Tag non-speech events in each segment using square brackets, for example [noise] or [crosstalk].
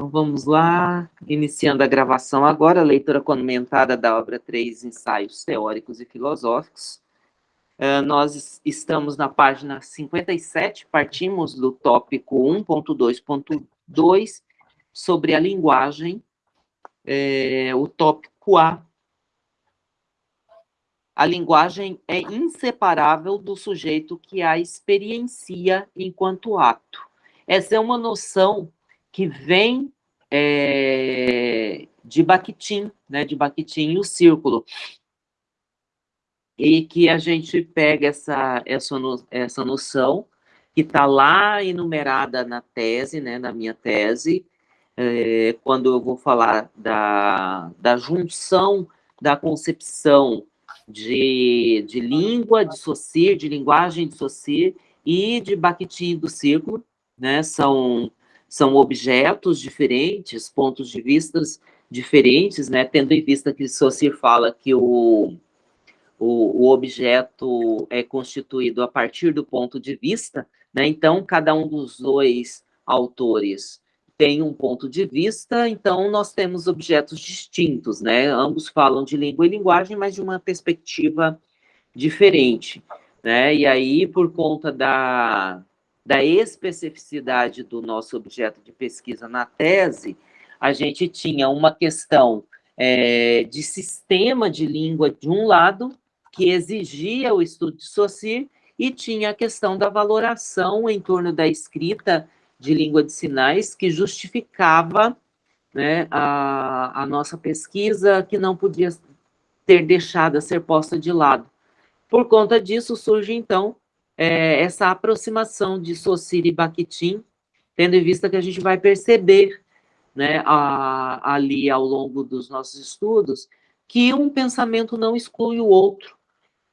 Então vamos lá, iniciando a gravação agora, leitura comentada da obra 3, Ensaios Teóricos e Filosóficos. Uh, nós estamos na página 57, partimos do tópico 1.2.2, sobre a linguagem, é, o tópico A. A linguagem é inseparável do sujeito que a experiencia enquanto ato. Essa é uma noção que vem é, de Bakhtin, né, de Bakhtin e o círculo, e que a gente pega essa, essa, essa noção que está lá enumerada na tese, né, na minha tese, é, quando eu vou falar da, da junção da concepção de, de língua, de Saussure, de linguagem de Saussure e de Bakhtin do círculo, né, são são objetos diferentes, pontos de vista diferentes, né? Tendo em vista que Saussure fala que o, o, o, objeto é constituído a partir do ponto de vista, né? Então, cada um dos dois autores tem um ponto de vista, então nós temos objetos distintos, né? Ambos falam de língua e linguagem, mas de uma perspectiva diferente, né? E aí, por conta da, da especificidade do nosso objeto de pesquisa na tese, a gente tinha uma questão é, de sistema de língua de um lado, que exigia o estudo de Saussure, e tinha a questão da valoração em torno da escrita de língua de sinais, que justificava né, a, a nossa pesquisa, que não podia ter deixado a ser posta de lado. Por conta disso, surge, então, é, essa aproximação de Saussure e Bakhtin, tendo em vista que a gente vai perceber né, a, ali ao longo dos nossos estudos, que um pensamento não exclui o outro,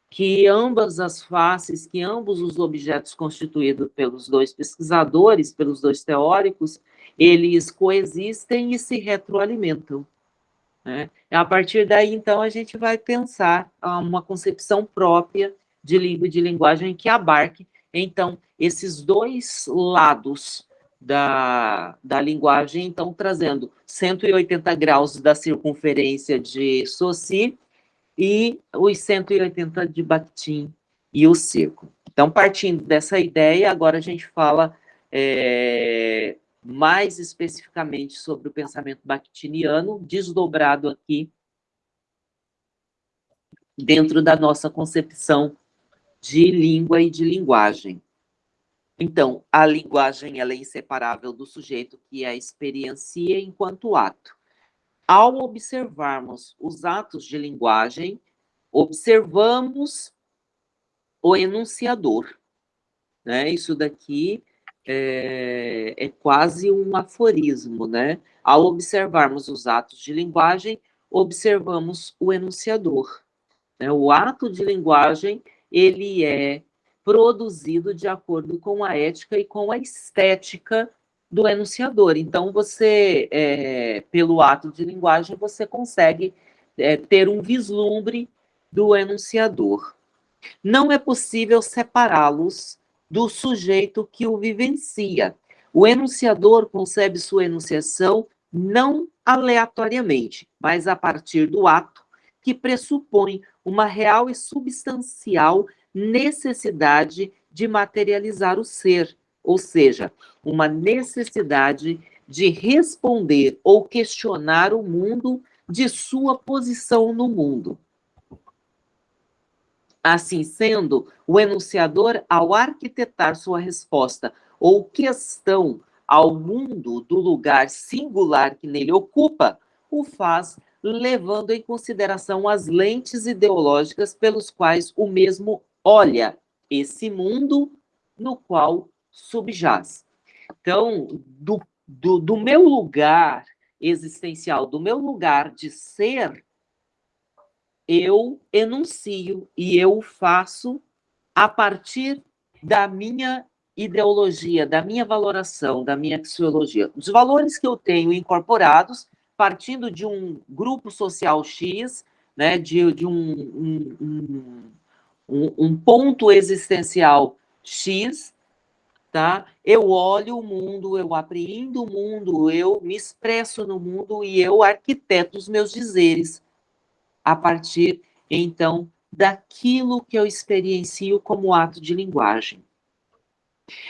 que ambas as faces, que ambos os objetos constituídos pelos dois pesquisadores, pelos dois teóricos, eles coexistem e se retroalimentam. Né? A partir daí, então, a gente vai pensar uma concepção própria de língua e de linguagem que abarque, então, esses dois lados da, da linguagem, então, trazendo 180 graus da circunferência de Saussure e os 180 de Bakhtin e o círculo. Então, partindo dessa ideia, agora a gente fala é, mais especificamente sobre o pensamento bakhtiniano, desdobrado aqui dentro da nossa concepção de língua e de linguagem. Então, a linguagem ela é inseparável do sujeito que a experiencia enquanto ato. Ao observarmos os atos de linguagem, observamos o enunciador. Né? Isso daqui é, é quase um aforismo. Né? Ao observarmos os atos de linguagem, observamos o enunciador. Né? O ato de linguagem ele é produzido de acordo com a ética e com a estética do enunciador. Então, você, é, pelo ato de linguagem, você consegue é, ter um vislumbre do enunciador. Não é possível separá-los do sujeito que o vivencia. O enunciador concebe sua enunciação não aleatoriamente, mas a partir do ato que pressupõe uma real e substancial necessidade de materializar o ser, ou seja, uma necessidade de responder ou questionar o mundo de sua posição no mundo. Assim sendo, o enunciador, ao arquitetar sua resposta ou questão ao mundo do lugar singular que nele ocupa, o faz levando em consideração as lentes ideológicas pelos quais o mesmo olha esse mundo no qual subjaz. Então, do, do, do meu lugar existencial, do meu lugar de ser, eu enuncio e eu faço a partir da minha ideologia, da minha valoração, da minha axiologia. Os valores que eu tenho incorporados partindo de um grupo social X, né, de, de um, um, um, um ponto existencial X, tá? Eu olho o mundo, eu apreendo o mundo, eu me expresso no mundo e eu arquiteto os meus dizeres a partir, então, daquilo que eu experiencio como ato de linguagem.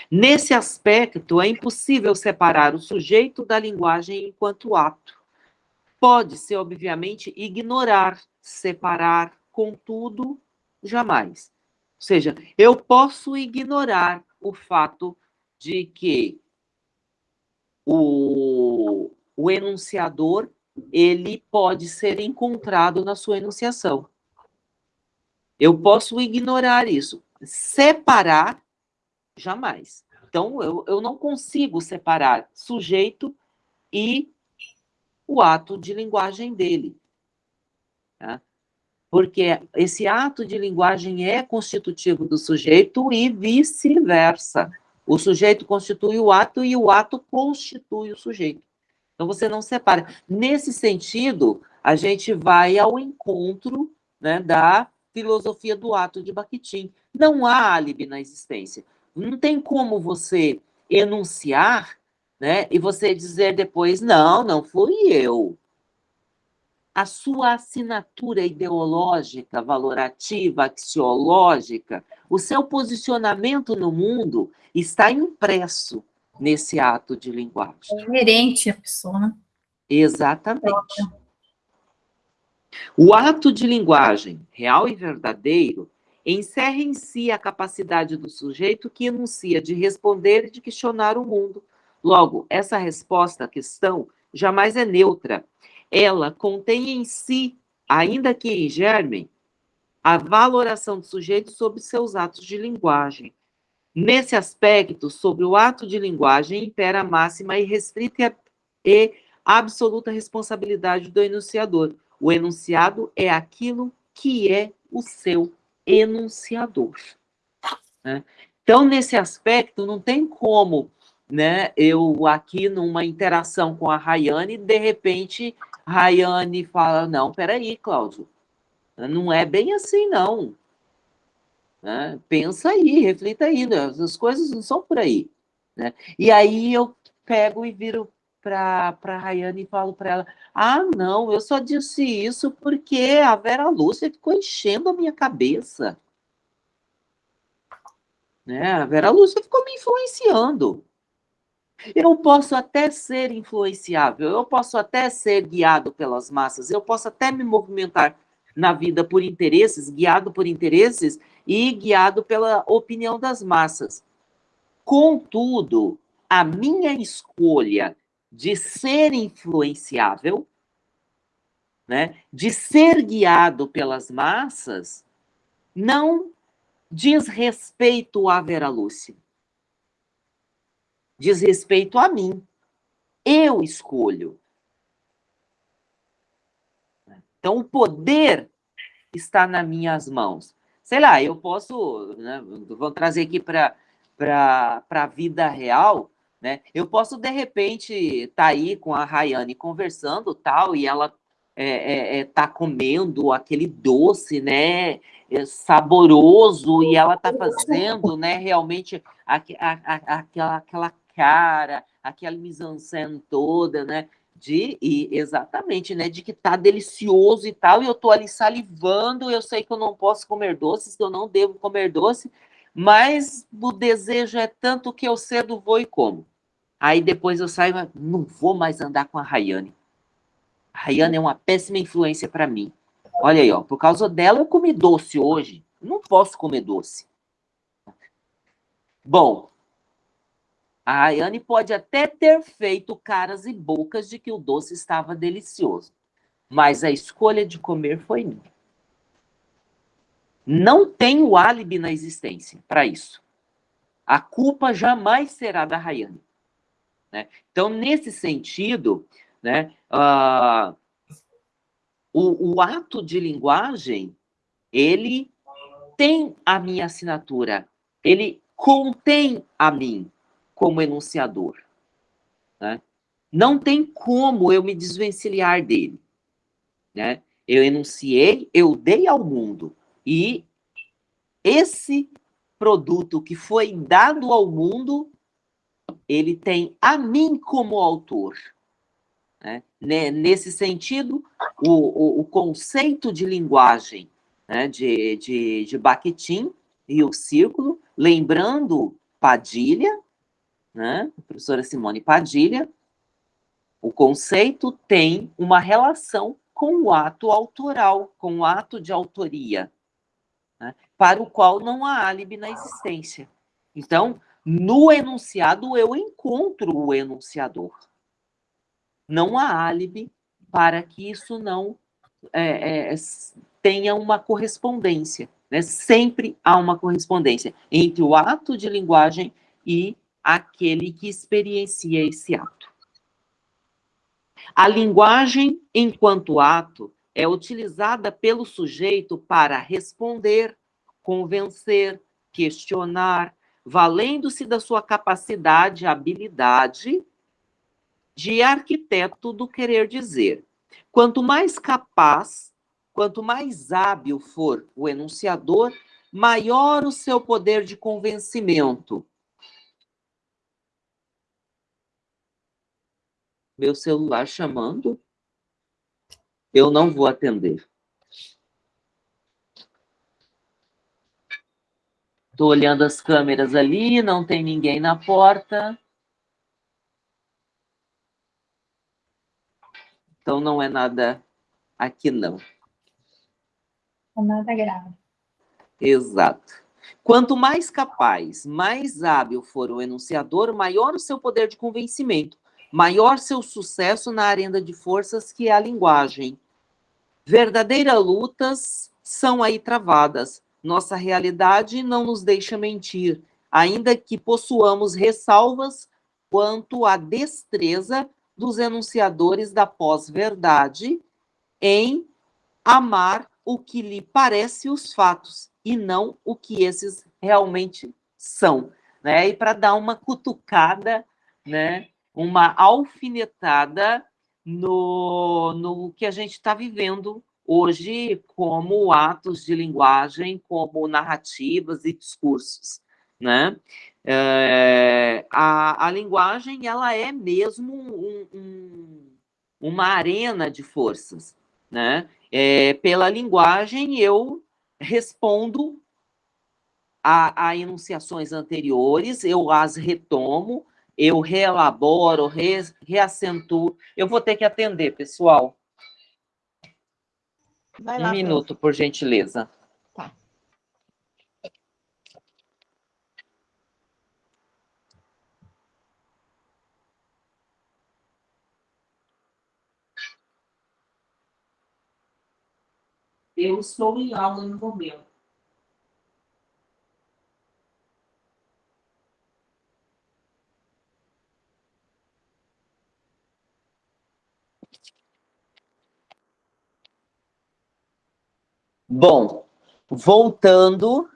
Nesse aspecto, é impossível separar o sujeito da linguagem enquanto ato. Pode-se, obviamente, ignorar, separar, contudo, jamais. Ou seja, eu posso ignorar o fato de que o, o enunciador ele pode ser encontrado na sua enunciação. Eu posso ignorar isso. Separar, jamais. Então, eu, eu não consigo separar sujeito e o ato de linguagem dele. Tá? Porque esse ato de linguagem é constitutivo do sujeito e vice-versa. O sujeito constitui o ato e o ato constitui o sujeito. Então, você não separa. Nesse sentido, a gente vai ao encontro né, da filosofia do ato de Bakhtin. Não há álibi na existência. Não tem como você enunciar né, e você dizer depois, não, não fui eu. A sua assinatura ideológica, valorativa, axiológica, o seu posicionamento no mundo está impresso nesse ato de linguagem. É inerente à pessoa, né? Exatamente. O ato de linguagem, real e verdadeiro, encerra em si a capacidade do sujeito que enuncia de responder e de questionar o mundo. Logo, essa resposta à questão jamais é neutra. Ela contém em si, ainda que em germe, a valoração do sujeito sobre seus atos de linguagem. Nesse aspecto, sobre o ato de linguagem, impera a máxima e restrita e absoluta responsabilidade do enunciador. O enunciado é aquilo que é o seu enunciador. Né? Então, nesse aspecto, não tem como né, eu aqui numa interação com a Rayane, de repente, Rayane fala, não, peraí, Cláudio, não é bem assim, não. Né? Pensa aí, reflita aí, né? as coisas não são por aí. Né? E aí eu pego e viro para a Rayane e falo para ela: ah, não, eu só disse isso porque a Vera Lúcia ficou enchendo a minha cabeça. Né? A Vera Lúcia ficou me influenciando. Eu posso até ser influenciável, eu posso até ser guiado pelas massas, eu posso até me movimentar na vida por interesses, guiado por interesses e guiado pela opinião das massas. Contudo, a minha escolha de ser influenciável, né, de ser guiado pelas massas, não diz respeito à Vera Lúcia. Diz respeito a mim. Eu escolho. Então, o poder está nas minhas mãos. Sei lá, eu posso, né, vamos trazer aqui para a vida real, né? Eu posso, de repente, estar tá aí com a Rayane conversando tal, e ela é, é, é, tá comendo aquele doce, né, é, saboroso, e ela tá fazendo, né, realmente a, a, a, aquela, aquela cara, aquela mise-en-scène toda, né, de e exatamente, né, de que tá delicioso e tal, e eu tô ali salivando, eu sei que eu não posso comer doces, que eu não devo comer doce, mas o desejo é tanto que eu cedo vou e como. Aí depois eu saio, não vou mais andar com a Rayane. A Rayane é uma péssima influência para mim. Olha aí, ó, por causa dela eu comi doce hoje. Não posso comer doce. Bom, a Rayane pode até ter feito caras e bocas de que o doce estava delicioso, mas a escolha de comer foi minha. Não tenho álibi na existência para isso. A culpa jamais será da Rayane. Né? Então, nesse sentido, né, uh, o, o ato de linguagem, ele tem a minha assinatura, ele contém a mim como enunciador. Né? Não tem como eu me desvencilhar dele. Né? Eu enunciei, eu dei ao mundo. E esse produto que foi dado ao mundo ele tem a mim como autor. Né? Nesse sentido, o, o, o, conceito de linguagem né, de, de, de Bakhtin e o círculo, lembrando Padilha, né, a professora Simone Padilha, o conceito tem uma relação com o ato autoral, com o ato de autoria, né, para o qual não há álibi na existência. Então, no enunciado, eu encontro o enunciador. Não há álibi para que isso não é, é, tenha uma correspondência. Né? Sempre há uma correspondência entre o ato de linguagem e aquele que experiencia esse ato. A linguagem, enquanto ato, é utilizada pelo sujeito para responder, convencer, questionar, valendo-se da sua capacidade, habilidade de arquiteto do querer dizer. Quanto mais capaz, quanto mais hábil for o enunciador, maior o seu poder de convencimento. Meu celular chamando? Eu não vou atender. Estou olhando as câmeras ali, não tem ninguém na porta. Então, não é nada aqui, não. Não é nada grave. Exato. Quanto mais capaz, mais hábil for o enunciador, maior o seu poder de convencimento, maior seu sucesso na arena de forças que é a linguagem. Verdadeiras lutas são aí travadas, nossa realidade não nos deixa mentir, ainda que possuamos ressalvas quanto à destreza dos enunciadores da pós-verdade em amar o que lhe parece os fatos e não o que esses realmente são. Né? E para dar uma cutucada, né? Uma alfinetada no, no que a gente está vivendo hoje como atos de linguagem, como narrativas e discursos, né? É, a, a linguagem, ela é mesmo um, um, uma arena de forças, né? É, pela linguagem, eu respondo a, a enunciações anteriores, eu as retomo, eu reelaboro, re, reacentuo. Eu vou ter que atender, pessoal. Vai lá, um minuto, por gentileza. Tá. Eu estou em aula no momento. Bom, voltando,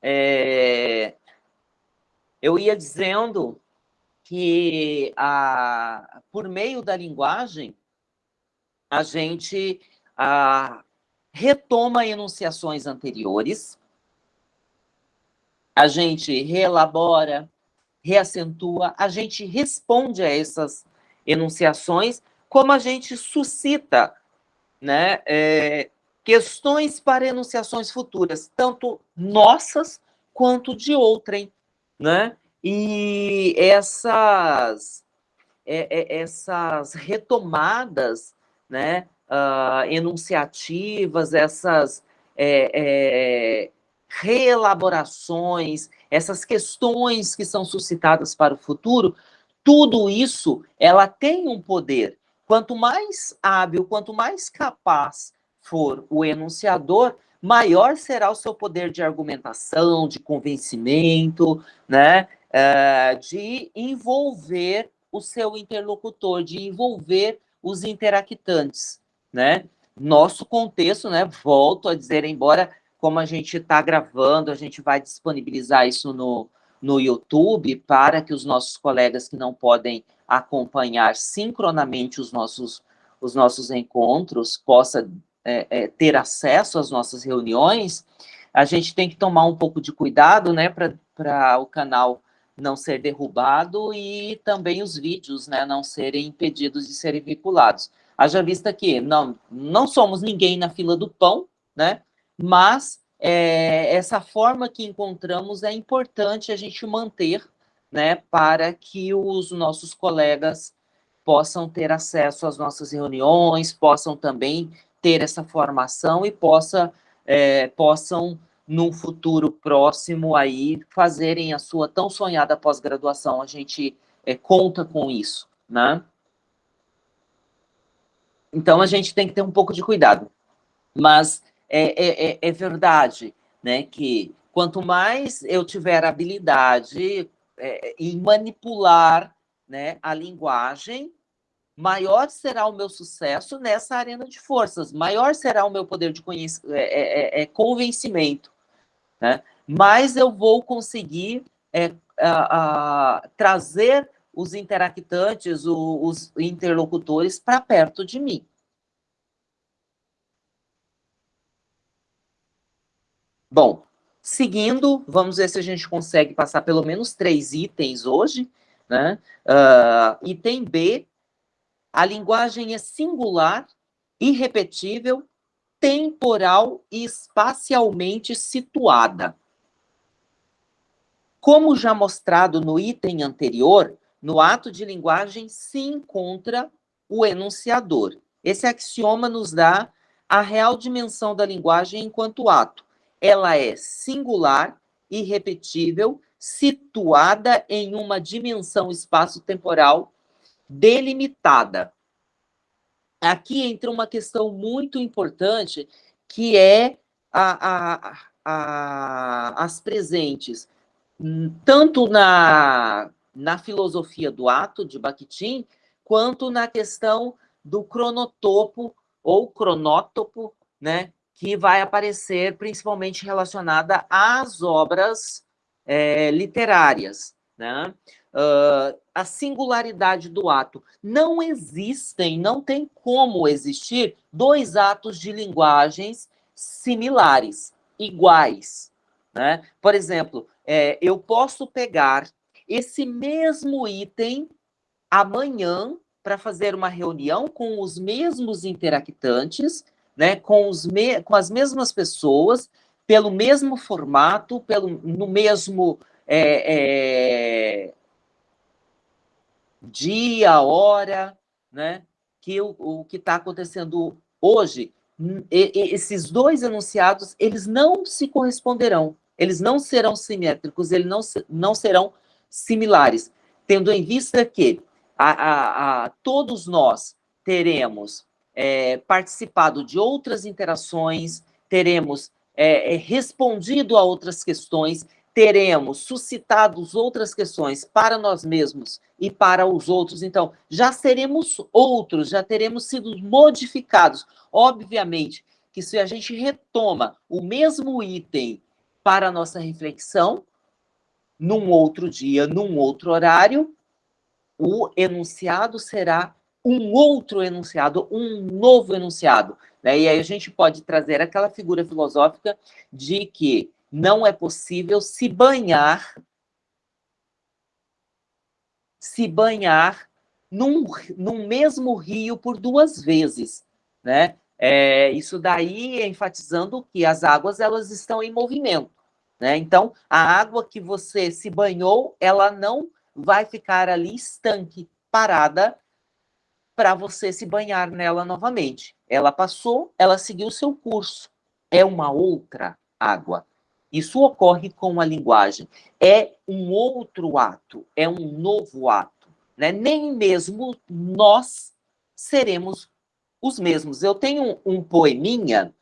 é, eu ia dizendo que a, por meio da linguagem, a gente a, retoma enunciações anteriores, a gente reelabora, reacentua, a gente responde a essas enunciações, como a gente suscita né, é, questões para enunciações futuras, tanto nossas quanto de outrem, né? E essas, é, é, essas retomadas, né, uh, enunciativas, essas é, é, reelaborações, essas questões que são suscitadas para o futuro, tudo isso, ela tem um poder. Quanto mais hábil, quanto mais capaz for o enunciador, maior será o seu poder de argumentação, de convencimento, né, uh, de envolver o seu interlocutor, de envolver os interactantes, né? Nosso contexto, né, volto a dizer, embora como a gente está gravando, a gente vai disponibilizar isso no, no YouTube para que os nossos colegas que não podem acompanhar sincronamente os nossos, os nossos encontros possam é, é, ter acesso às nossas reuniões, a gente tem que tomar um pouco de cuidado, né, para o canal não ser derrubado e também os vídeos, né, não serem impedidos de serem vinculados. Haja vista que não, não somos ninguém na fila do pão, né, mas é, essa forma que encontramos é importante a gente manter, né, para que os nossos colegas possam ter acesso às nossas reuniões, possam também ter essa formação e possa, é, possam num futuro próximo aí fazerem a sua tão sonhada pós-graduação. A gente é, conta com isso, né? Então, a gente tem que ter um pouco de cuidado. Mas é, é, é, é verdade né, que quanto mais eu tiver habilidade é, em manipular né, a linguagem, maior será o meu sucesso nessa arena de forças, maior será o meu poder de é, é, é, convencimento né? mais eu vou conseguir é, a, a, trazer os interactantes, o, os interlocutores para perto de mim. Bom, seguindo, vamos ver se a gente consegue passar pelo menos três itens hoje. Né? Uh, item B, a linguagem é singular, irrepetível temporal e espacialmente situada. Como já mostrado no item anterior, no ato de linguagem se encontra o enunciador. Esse axioma nos dá a real dimensão da linguagem enquanto ato. Ela é singular, irrepetível, situada em uma dimensão espaço-temporal delimitada aqui entra uma questão muito importante, que é a, a, a, as presentes, tanto na, na filosofia do ato de Bakhtin, quanto na questão do cronotopo ou cronótopo, né, que vai aparecer principalmente relacionada às obras é, literárias. Né? Uh, a singularidade do ato. Não existem, não tem como existir dois atos de linguagens similares, iguais. Né? Por exemplo, é, eu posso pegar esse mesmo item amanhã para fazer uma reunião com os mesmos interactantes, né, com, os me com as mesmas pessoas, pelo mesmo formato, pelo, no mesmo é, é, dia, hora, né? Que o, o que está acontecendo hoje, esses dois enunciados, eles não se corresponderão, eles não serão simétricos, eles não, não serão similares, tendo em vista que a, a, a todos nós teremos é, participado de outras interações, teremos é, é respondido a outras questões, teremos suscitado outras questões para nós mesmos e para os outros, então já seremos outros, já teremos sido modificados. Obviamente que se a gente retoma o mesmo item para a nossa reflexão, num outro dia, num outro horário, o enunciado será um outro enunciado, um novo enunciado. Né? E aí a gente pode trazer aquela figura filosófica de que não é possível se banhar se banhar num, num mesmo rio por duas vezes, né? É, isso daí enfatizando que as águas elas estão em movimento, né? Então, a água que você se banhou, ela não vai ficar ali estanque, parada, para você se banhar nela novamente. Ela passou, ela seguiu seu curso. É uma outra água. Isso ocorre com a linguagem. É um outro ato, é um novo ato. Né? Nem mesmo nós seremos os mesmos. Eu tenho um, poeminha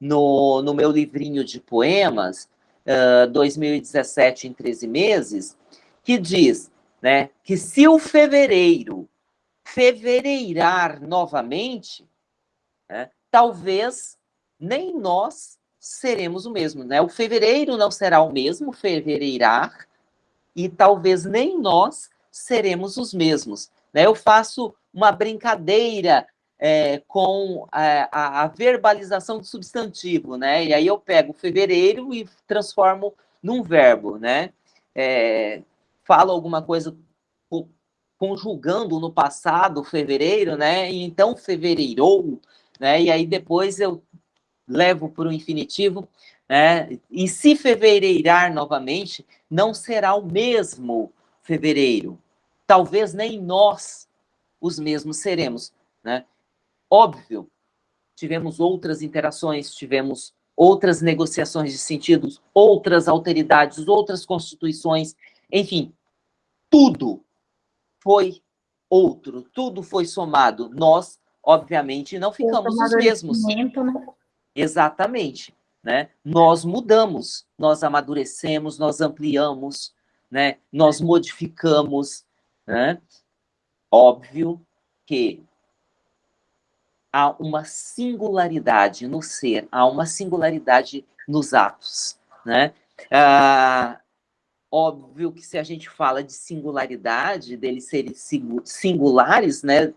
no, no meu livrinho de poemas, uh, 2017 em 13 meses, que diz né, que se o fevereiro fevereirar novamente, né, talvez nem nós seremos o mesmo, né? O fevereiro não será o mesmo, fevereirar, e talvez nem nós seremos os mesmos. Né? Eu faço uma brincadeira é, com a, a, a, verbalização do substantivo, né? E aí eu pego fevereiro e transformo num verbo, né? É, falo alguma coisa conjugando no passado, fevereiro, né? E então fevereirou, né? E aí depois eu levo para o infinitivo, né? E se fevereirar novamente, não será o mesmo fevereiro. Talvez nem nós os mesmos seremos, né? Óbvio, tivemos outras interações, tivemos outras negociações de sentidos, outras alteridades, outras constituições, enfim, tudo foi outro, tudo foi somado. Nós, obviamente, não ficamos os mesmos. Né? Exatamente. Né? Nós mudamos, nós amadurecemos, nós ampliamos, né? nós modificamos. Né? Óbvio que há uma singularidade no ser, há uma singularidade nos atos. Né? Ah, óbvio que se a gente fala de singularidade, deles serem singulares, né?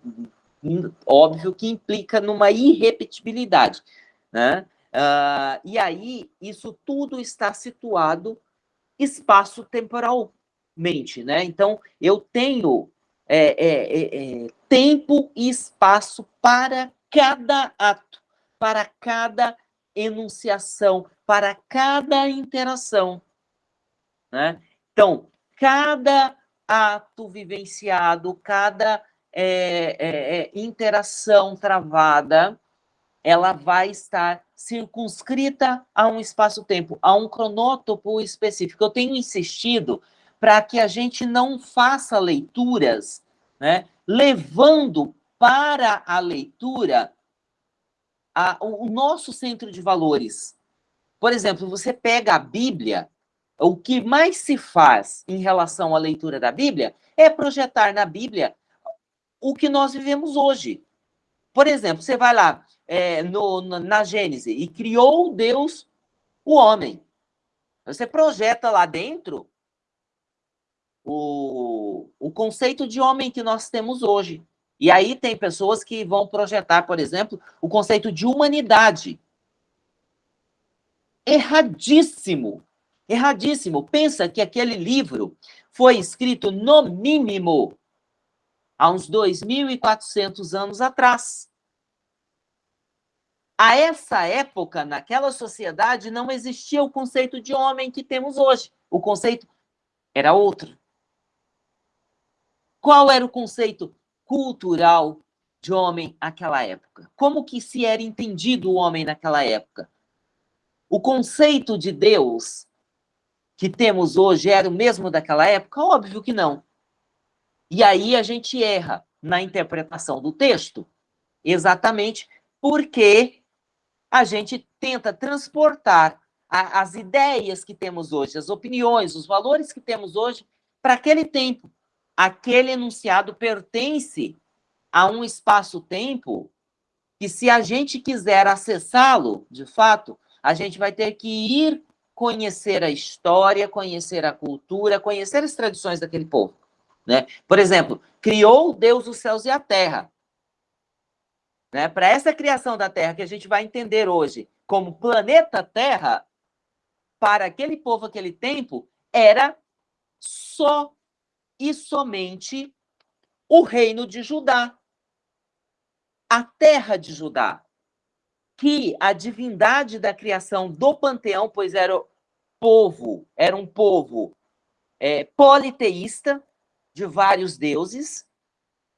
Óbvio que implica numa irrepetibilidade, né? Uh, e aí, isso tudo está situado espaço-temporalmente, né? Então, eu tenho é, é, é, é, tempo e espaço para cada ato, para cada enunciação, para cada interação. Né? Então, cada ato vivenciado, cada é, é, interação travada, ela vai estar circunscrita a um espaço-tempo, a um cronótopo específico. Eu tenho insistido para que a gente não faça leituras, né, levando para a leitura a, o nosso centro de valores. Por exemplo, você pega a Bíblia, o que mais se faz em relação à leitura da Bíblia é projetar na Bíblia o que nós vivemos hoje. Por exemplo, você vai lá é, no, na Gênese e criou Deus o homem. Você projeta lá dentro o, o conceito de homem que nós temos hoje. E aí tem pessoas que vão projetar, por exemplo, o conceito de humanidade. Erradíssimo. Erradíssimo. Pensa que aquele livro foi escrito, no mínimo, há uns 2.400 anos atrás. A essa época, naquela sociedade, não existia o conceito de homem que temos hoje. O conceito era outro. Qual era o conceito cultural de homem naquela época? Como que se era entendido o homem naquela época? O conceito de Deus que temos hoje era o mesmo daquela época? Óbvio que não. E aí a gente erra na interpretação do texto, exatamente porque a gente tenta transportar a, as ideias que temos hoje, as opiniões, os valores que temos hoje para aquele tempo. Aquele enunciado pertence a um espaço-tempo que, se a gente quiser acessá-lo, de fato, a gente vai ter que ir conhecer a história, conhecer a cultura, conhecer as tradições daquele povo. Né? Por exemplo, criou Deus os céus e a terra. Né? Para essa criação da Terra que a gente vai entender hoje como planeta Terra, para aquele povo, aquele tempo, era só e somente o reino de Judá. A terra de Judá que a divindade da criação do panteão, pois era povo, era um povo é, politeísta, de vários deuses.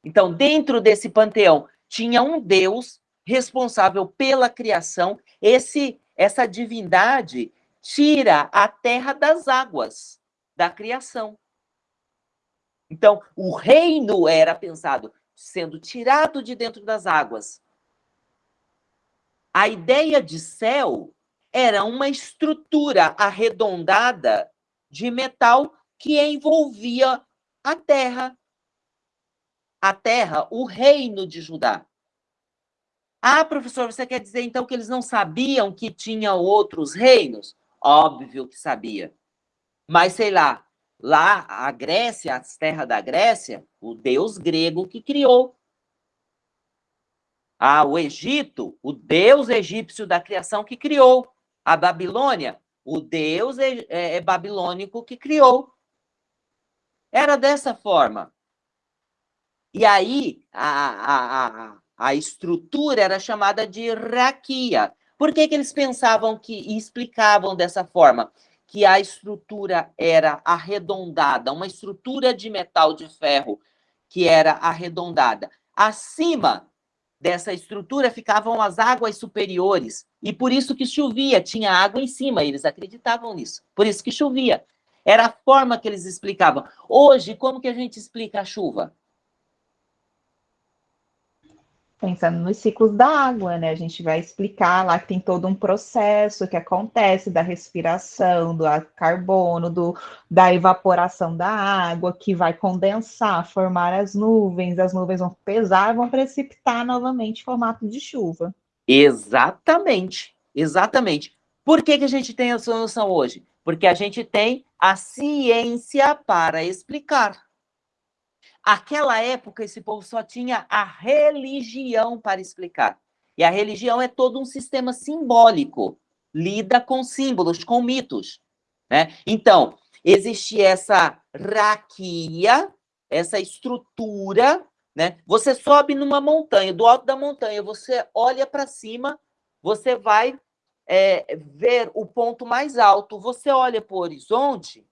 Então, dentro desse panteão, tinha um Deus responsável pela criação. Esse, essa divindade tira a terra das águas da criação. Então, o reino era pensado sendo tirado de dentro das águas a ideia de céu era uma estrutura arredondada de metal que envolvia a terra. A terra, o reino de Judá. Ah, professor, você quer dizer então que eles não sabiam que tinha outros reinos? Óbvio que sabia. Mas sei lá, lá a Grécia, as terras da Grécia, o deus grego que criou ah, o Egito, o deus egípcio da criação que criou. A Babilônia, o deus é, é, é babilônico que criou. Era dessa forma. E aí, a, a, a, estrutura era chamada de raquia. Por que, que eles pensavam que e explicavam dessa forma? Que a estrutura era arredondada, uma estrutura de metal de ferro que era arredondada. Acima dessa estrutura ficavam as águas superiores, e por isso que chovia, tinha água em cima, eles acreditavam nisso. Por isso que chovia. Era a forma que eles explicavam. Hoje, como que a gente explica a chuva? Pensando nos ciclos da água, né? A gente vai explicar lá que tem todo um processo que acontece da respiração, do carbono, do, da evaporação da água, que vai condensar, formar as nuvens, as nuvens vão pesar, vão precipitar novamente em formato de chuva. Exatamente, exatamente. Por que, que a gente tem essa noção hoje? Porque a gente tem a ciência para explicar. Aquela época, esse povo só tinha a religião para explicar. E a religião é todo um sistema simbólico, lida com símbolos, com mitos. Né? Então, existe essa raquia, essa estrutura, né? Você sobe numa montanha, do alto da montanha, você olha para cima, você vai é, ver o ponto mais alto, você olha para o horizonte,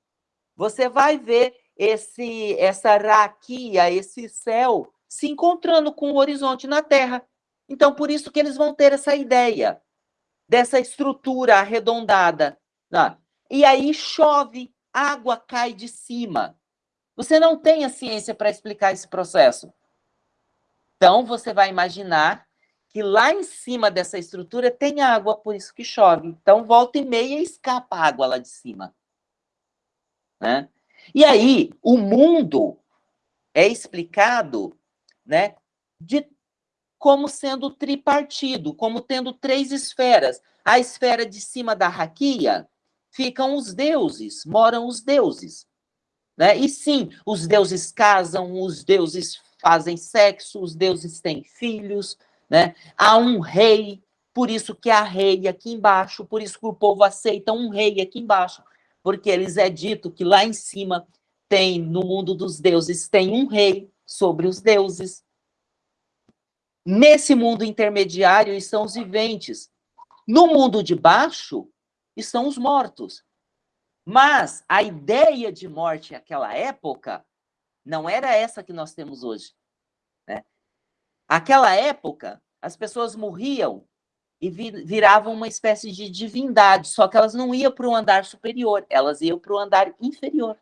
você vai ver esse essa raquia, esse céu se encontrando com o horizonte na Terra. Então, por isso que eles vão ter essa ideia dessa estrutura arredondada. Né? E aí chove, água cai de cima. Você não tem a ciência para explicar esse processo. Então, você vai imaginar que lá em cima dessa estrutura tem água, por isso que chove. Então, volta e meia escapa água lá de cima. Né? E aí, o mundo é explicado né, de como sendo tripartido, como tendo três esferas. A esfera de cima da raquia ficam os deuses, moram os deuses. Né? E sim, os deuses casam, os deuses fazem sexo, os deuses têm filhos, né? há um rei, por isso que há rei aqui embaixo, por isso que o povo aceita um rei aqui embaixo porque eles é dito que lá em cima tem, no mundo dos deuses, tem um rei sobre os deuses. Nesse mundo intermediário estão os viventes. No mundo de baixo estão os mortos. Mas a ideia de morte naquela época não era essa que nós temos hoje. Né? Aquela época, as pessoas morriam e viravam uma espécie de divindade, só que elas não iam para o andar superior, elas iam para o andar inferior.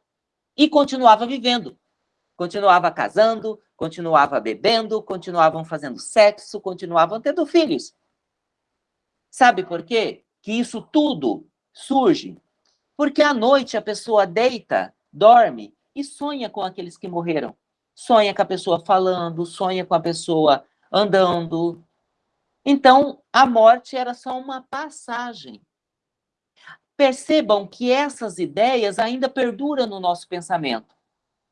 E continuava vivendo. Continuava casando, continuava bebendo, continuavam fazendo sexo, continuavam tendo filhos. Sabe por quê? Que isso tudo surge porque à noite a pessoa deita, dorme e sonha com aqueles que morreram. Sonha com a pessoa falando, sonha com a pessoa andando, então, a morte era só uma passagem. Percebam que essas ideias ainda perduram no nosso pensamento.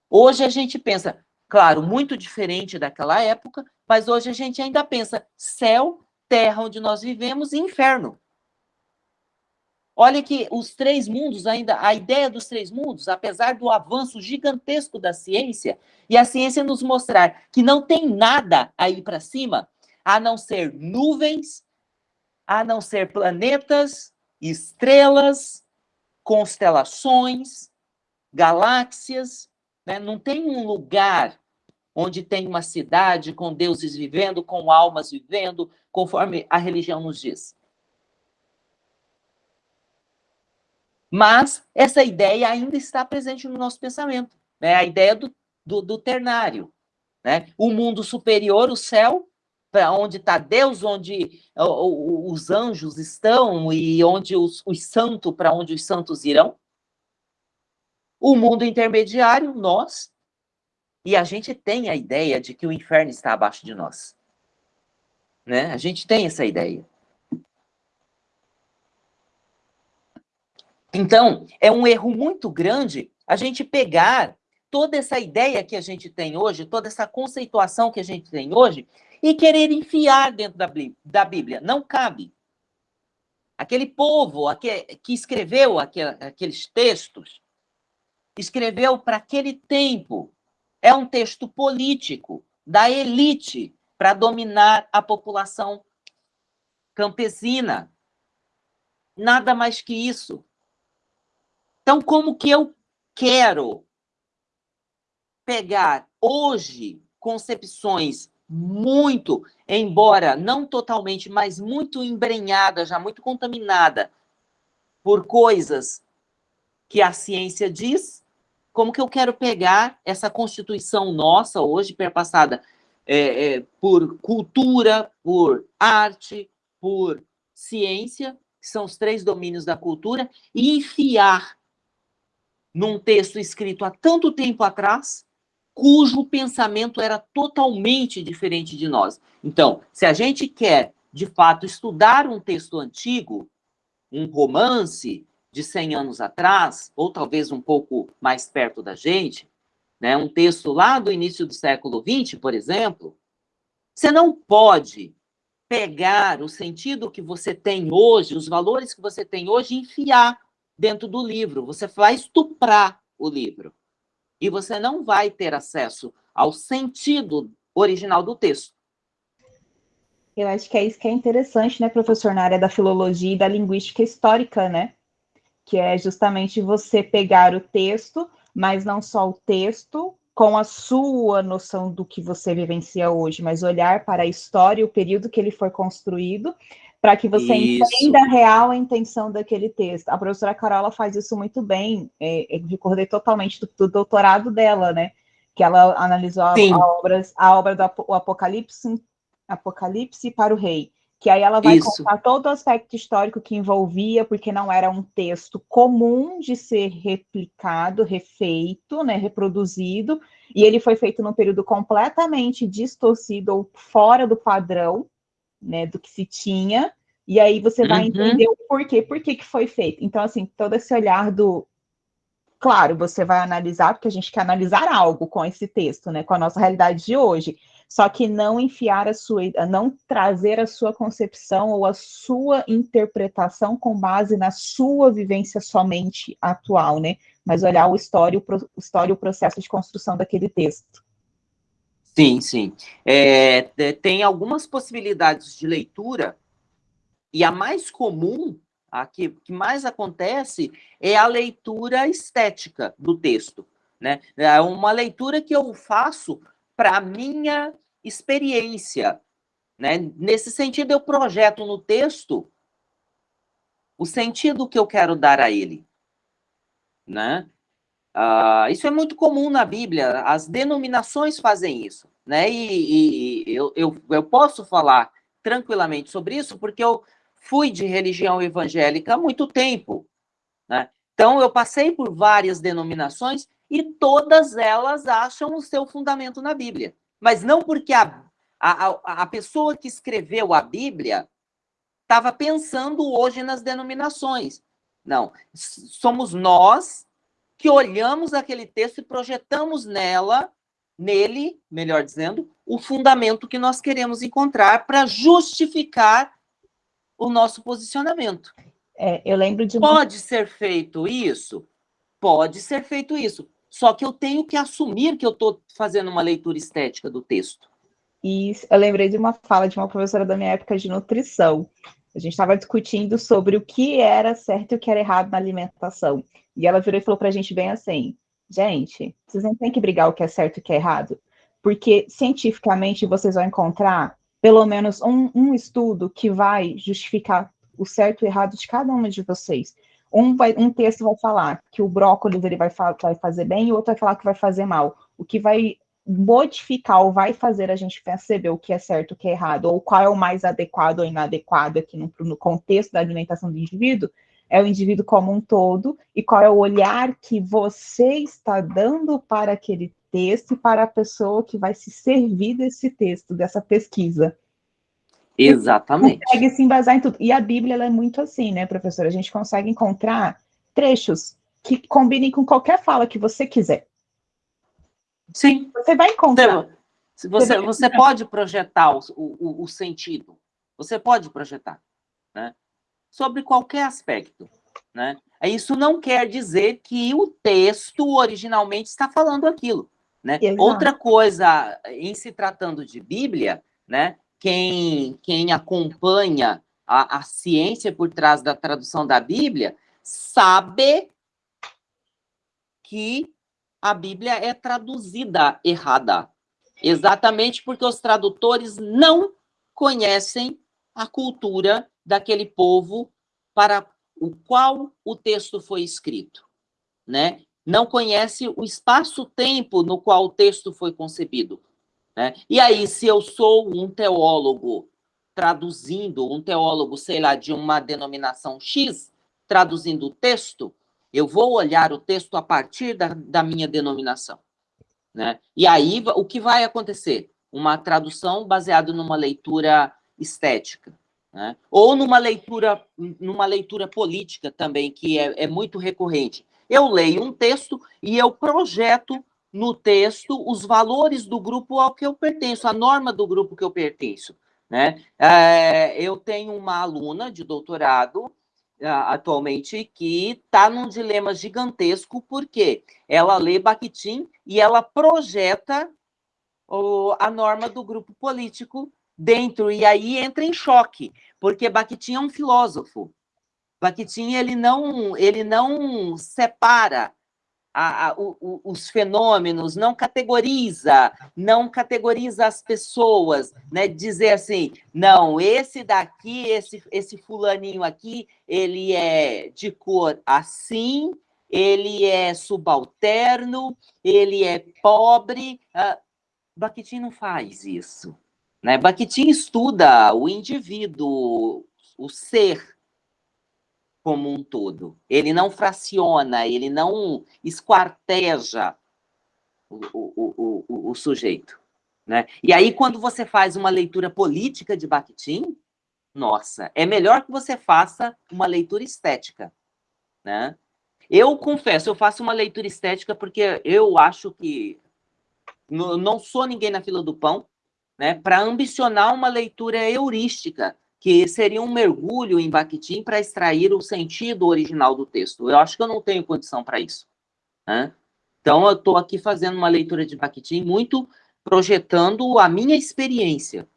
Hoje a gente pensa, claro, muito diferente daquela época, mas hoje a gente ainda pensa céu, terra onde nós vivemos e inferno. Olha que os três mundos, ainda, a ideia dos três mundos, apesar do avanço gigantesco da ciência, e a ciência nos mostrar que não tem nada aí para cima, a não ser nuvens, a não ser planetas, estrelas, constelações, galáxias. Né? Não tem um lugar onde tem uma cidade com deuses vivendo, com almas vivendo, conforme a religião nos diz. Mas essa ideia ainda está presente no nosso pensamento, né? a ideia do, do, do ternário. Né? O mundo superior, o céu, para onde está Deus, onde os anjos estão e onde os, os santos, para onde os santos irão. O mundo intermediário, nós, e a gente tem a ideia de que o inferno está abaixo de nós. Né? A gente tem essa ideia. Então, é um erro muito grande a gente pegar toda essa ideia que a gente tem hoje, toda essa conceituação que a gente tem hoje, e querer enfiar dentro da Bíblia. Não cabe. Aquele povo que escreveu aqueles textos escreveu para aquele tempo. É um texto político da elite para dominar a população campesina. Nada mais que isso. Então, como que eu quero pegar hoje concepções muito, embora não totalmente, mas muito embrenhada, já muito contaminada por coisas que a ciência diz, como que eu quero pegar essa constituição nossa hoje, perpassada é, é, por cultura, por arte, por ciência, que são os três domínios da cultura, e enfiar num texto escrito há tanto tempo atrás, cujo pensamento era totalmente diferente de nós. Então, se a gente quer, de fato, estudar um texto antigo, um romance de 100 anos atrás, ou talvez um pouco mais perto da gente, né, um texto lá do início do século XX, por exemplo, você não pode pegar o sentido que você tem hoje, os valores que você tem hoje, e enfiar dentro do livro. Você vai estuprar o livro. E você não vai ter acesso ao sentido original do texto. Eu acho que é isso que é interessante, né, professor, na área da filologia e da linguística histórica, né? Que é justamente você pegar o texto, mas não só o texto, com a sua noção do que você vivencia hoje, mas olhar para a história, o período que ele foi construído, para que você isso. entenda a real intenção daquele texto. A professora Carola faz isso muito bem, é, eu recordei totalmente do, do, doutorado dela, né? Que ela analisou a, a, obras, a obra do Apocalipse, Apocalipse para o Rei que aí ela vai Isso. contar todo o aspecto histórico que envolvia, porque não era um texto comum de ser replicado, refeito, né, reproduzido, e ele foi feito num período completamente distorcido ou fora do padrão, né, do que se tinha, e aí você vai uhum. entender o porquê, por que foi feito. Então, assim, todo esse olhar do... Claro, você vai analisar, porque a gente quer analisar algo com esse texto, né, com a nossa realidade de hoje, só que não enfiar a sua, não trazer a sua concepção ou a sua interpretação com base na sua vivência somente atual, né? Mas olhar o história, o história, o processo de construção daquele texto. Sim, sim. É, tem algumas possibilidades de leitura, e a mais comum, a que, que mais acontece, é a leitura estética do texto. Né? É uma leitura que eu faço para a minha experiência. Né? Nesse sentido, eu projeto no texto o sentido que eu quero dar a ele. Né? Uh, isso é muito comum na Bíblia, as denominações fazem isso. Né? E, e eu, eu, eu posso falar tranquilamente sobre isso, porque eu fui de religião evangélica há muito tempo. Né? Então, eu passei por várias denominações e todas elas acham o seu fundamento na Bíblia. Mas não porque a, a, a pessoa que escreveu a Bíblia estava pensando hoje nas denominações. Não, somos nós que olhamos aquele texto e projetamos nela, nele, melhor dizendo, o fundamento que nós queremos encontrar para justificar o nosso posicionamento. É, eu lembro de. Pode ser feito isso? Pode ser feito isso. Só que eu tenho que assumir que eu estou fazendo uma leitura estética do texto. E eu lembrei de uma fala de uma professora da minha época de nutrição. A gente estava discutindo sobre o que era certo e o que era errado na alimentação. E ela virou e falou para a gente bem assim: gente, vocês não têm que brigar o que é certo e o que é errado, porque cientificamente vocês vão encontrar pelo menos um, um estudo que vai justificar o certo e o errado de cada uma de vocês. Um, vai, um texto vai falar que o brócolis ele vai, vai fazer bem e o outro vai falar que vai fazer mal. O que vai modificar ou vai fazer a gente perceber o que é certo, o que é errado, ou qual é o mais adequado ou inadequado aqui no, no contexto da alimentação do indivíduo, é o indivíduo como um todo e qual é o olhar que você está dando para aquele texto e para a pessoa que vai se servir desse texto, dessa pesquisa. Exatamente. Consegue se embasar em tudo. E a Bíblia é muito assim, né, professora? A gente consegue encontrar trechos que combinem com qualquer fala que você quiser. Sim. Você vai encontrar. Você, você, você pode projetar o, o, o, sentido. Você pode projetar. Né? Sobre qualquer aspecto. Né? Isso não quer dizer que o texto originalmente está falando aquilo. Né? Outra coisa, em se tratando de Bíblia, né, quem, quem acompanha a, a ciência por trás da tradução da Bíblia sabe que a Bíblia é traduzida errada. Exatamente porque os tradutores não conhecem a cultura daquele povo para o qual o texto foi escrito, né? Não conhece o espaço-tempo no qual o texto foi concebido. Né? E aí, se eu sou um teólogo traduzindo, um teólogo, sei lá, de uma denominação X, traduzindo o texto, eu vou olhar o texto a partir da, da minha denominação. Né? E aí, o que vai acontecer? Uma tradução baseada numa leitura estética. Né? Ou numa leitura, numa leitura política também, que é, é muito recorrente. Eu leio um texto e eu projeto no texto os valores do grupo ao que eu pertenço, a norma do grupo que eu pertenço. Né? É, eu tenho uma aluna de doutorado atualmente que está num dilema gigantesco, porque ela lê Bakhtin e ela projeta o, a norma do grupo político dentro, e aí entra em choque, porque Bakhtin é um filósofo. Bakhtin, ele não, ele não separa a, a, o, os fenômenos, não categoriza, não categoriza as pessoas, né? Dizer assim, não, esse daqui, esse, esse fulaninho aqui, ele é de cor assim, ele é subalterno, ele é pobre. Uh, Bakhtin não faz isso. Né? Bakhtin estuda o indivíduo, o ser, como um todo. Ele não fraciona, ele não esquarteja o, o, o, o, sujeito. Né? E aí, quando você faz uma leitura política de Bakhtin, nossa, é melhor que você faça uma leitura estética. Né? Eu confesso, eu faço uma leitura estética porque eu acho que não sou ninguém na fila do pão, né, para ambicionar uma leitura heurística, que seria um mergulho em Bakhtin para extrair o sentido original do texto. Eu acho que eu não tenho condição para isso. Né? Então, eu estou aqui fazendo uma leitura de Bakhtin muito projetando a minha experiência.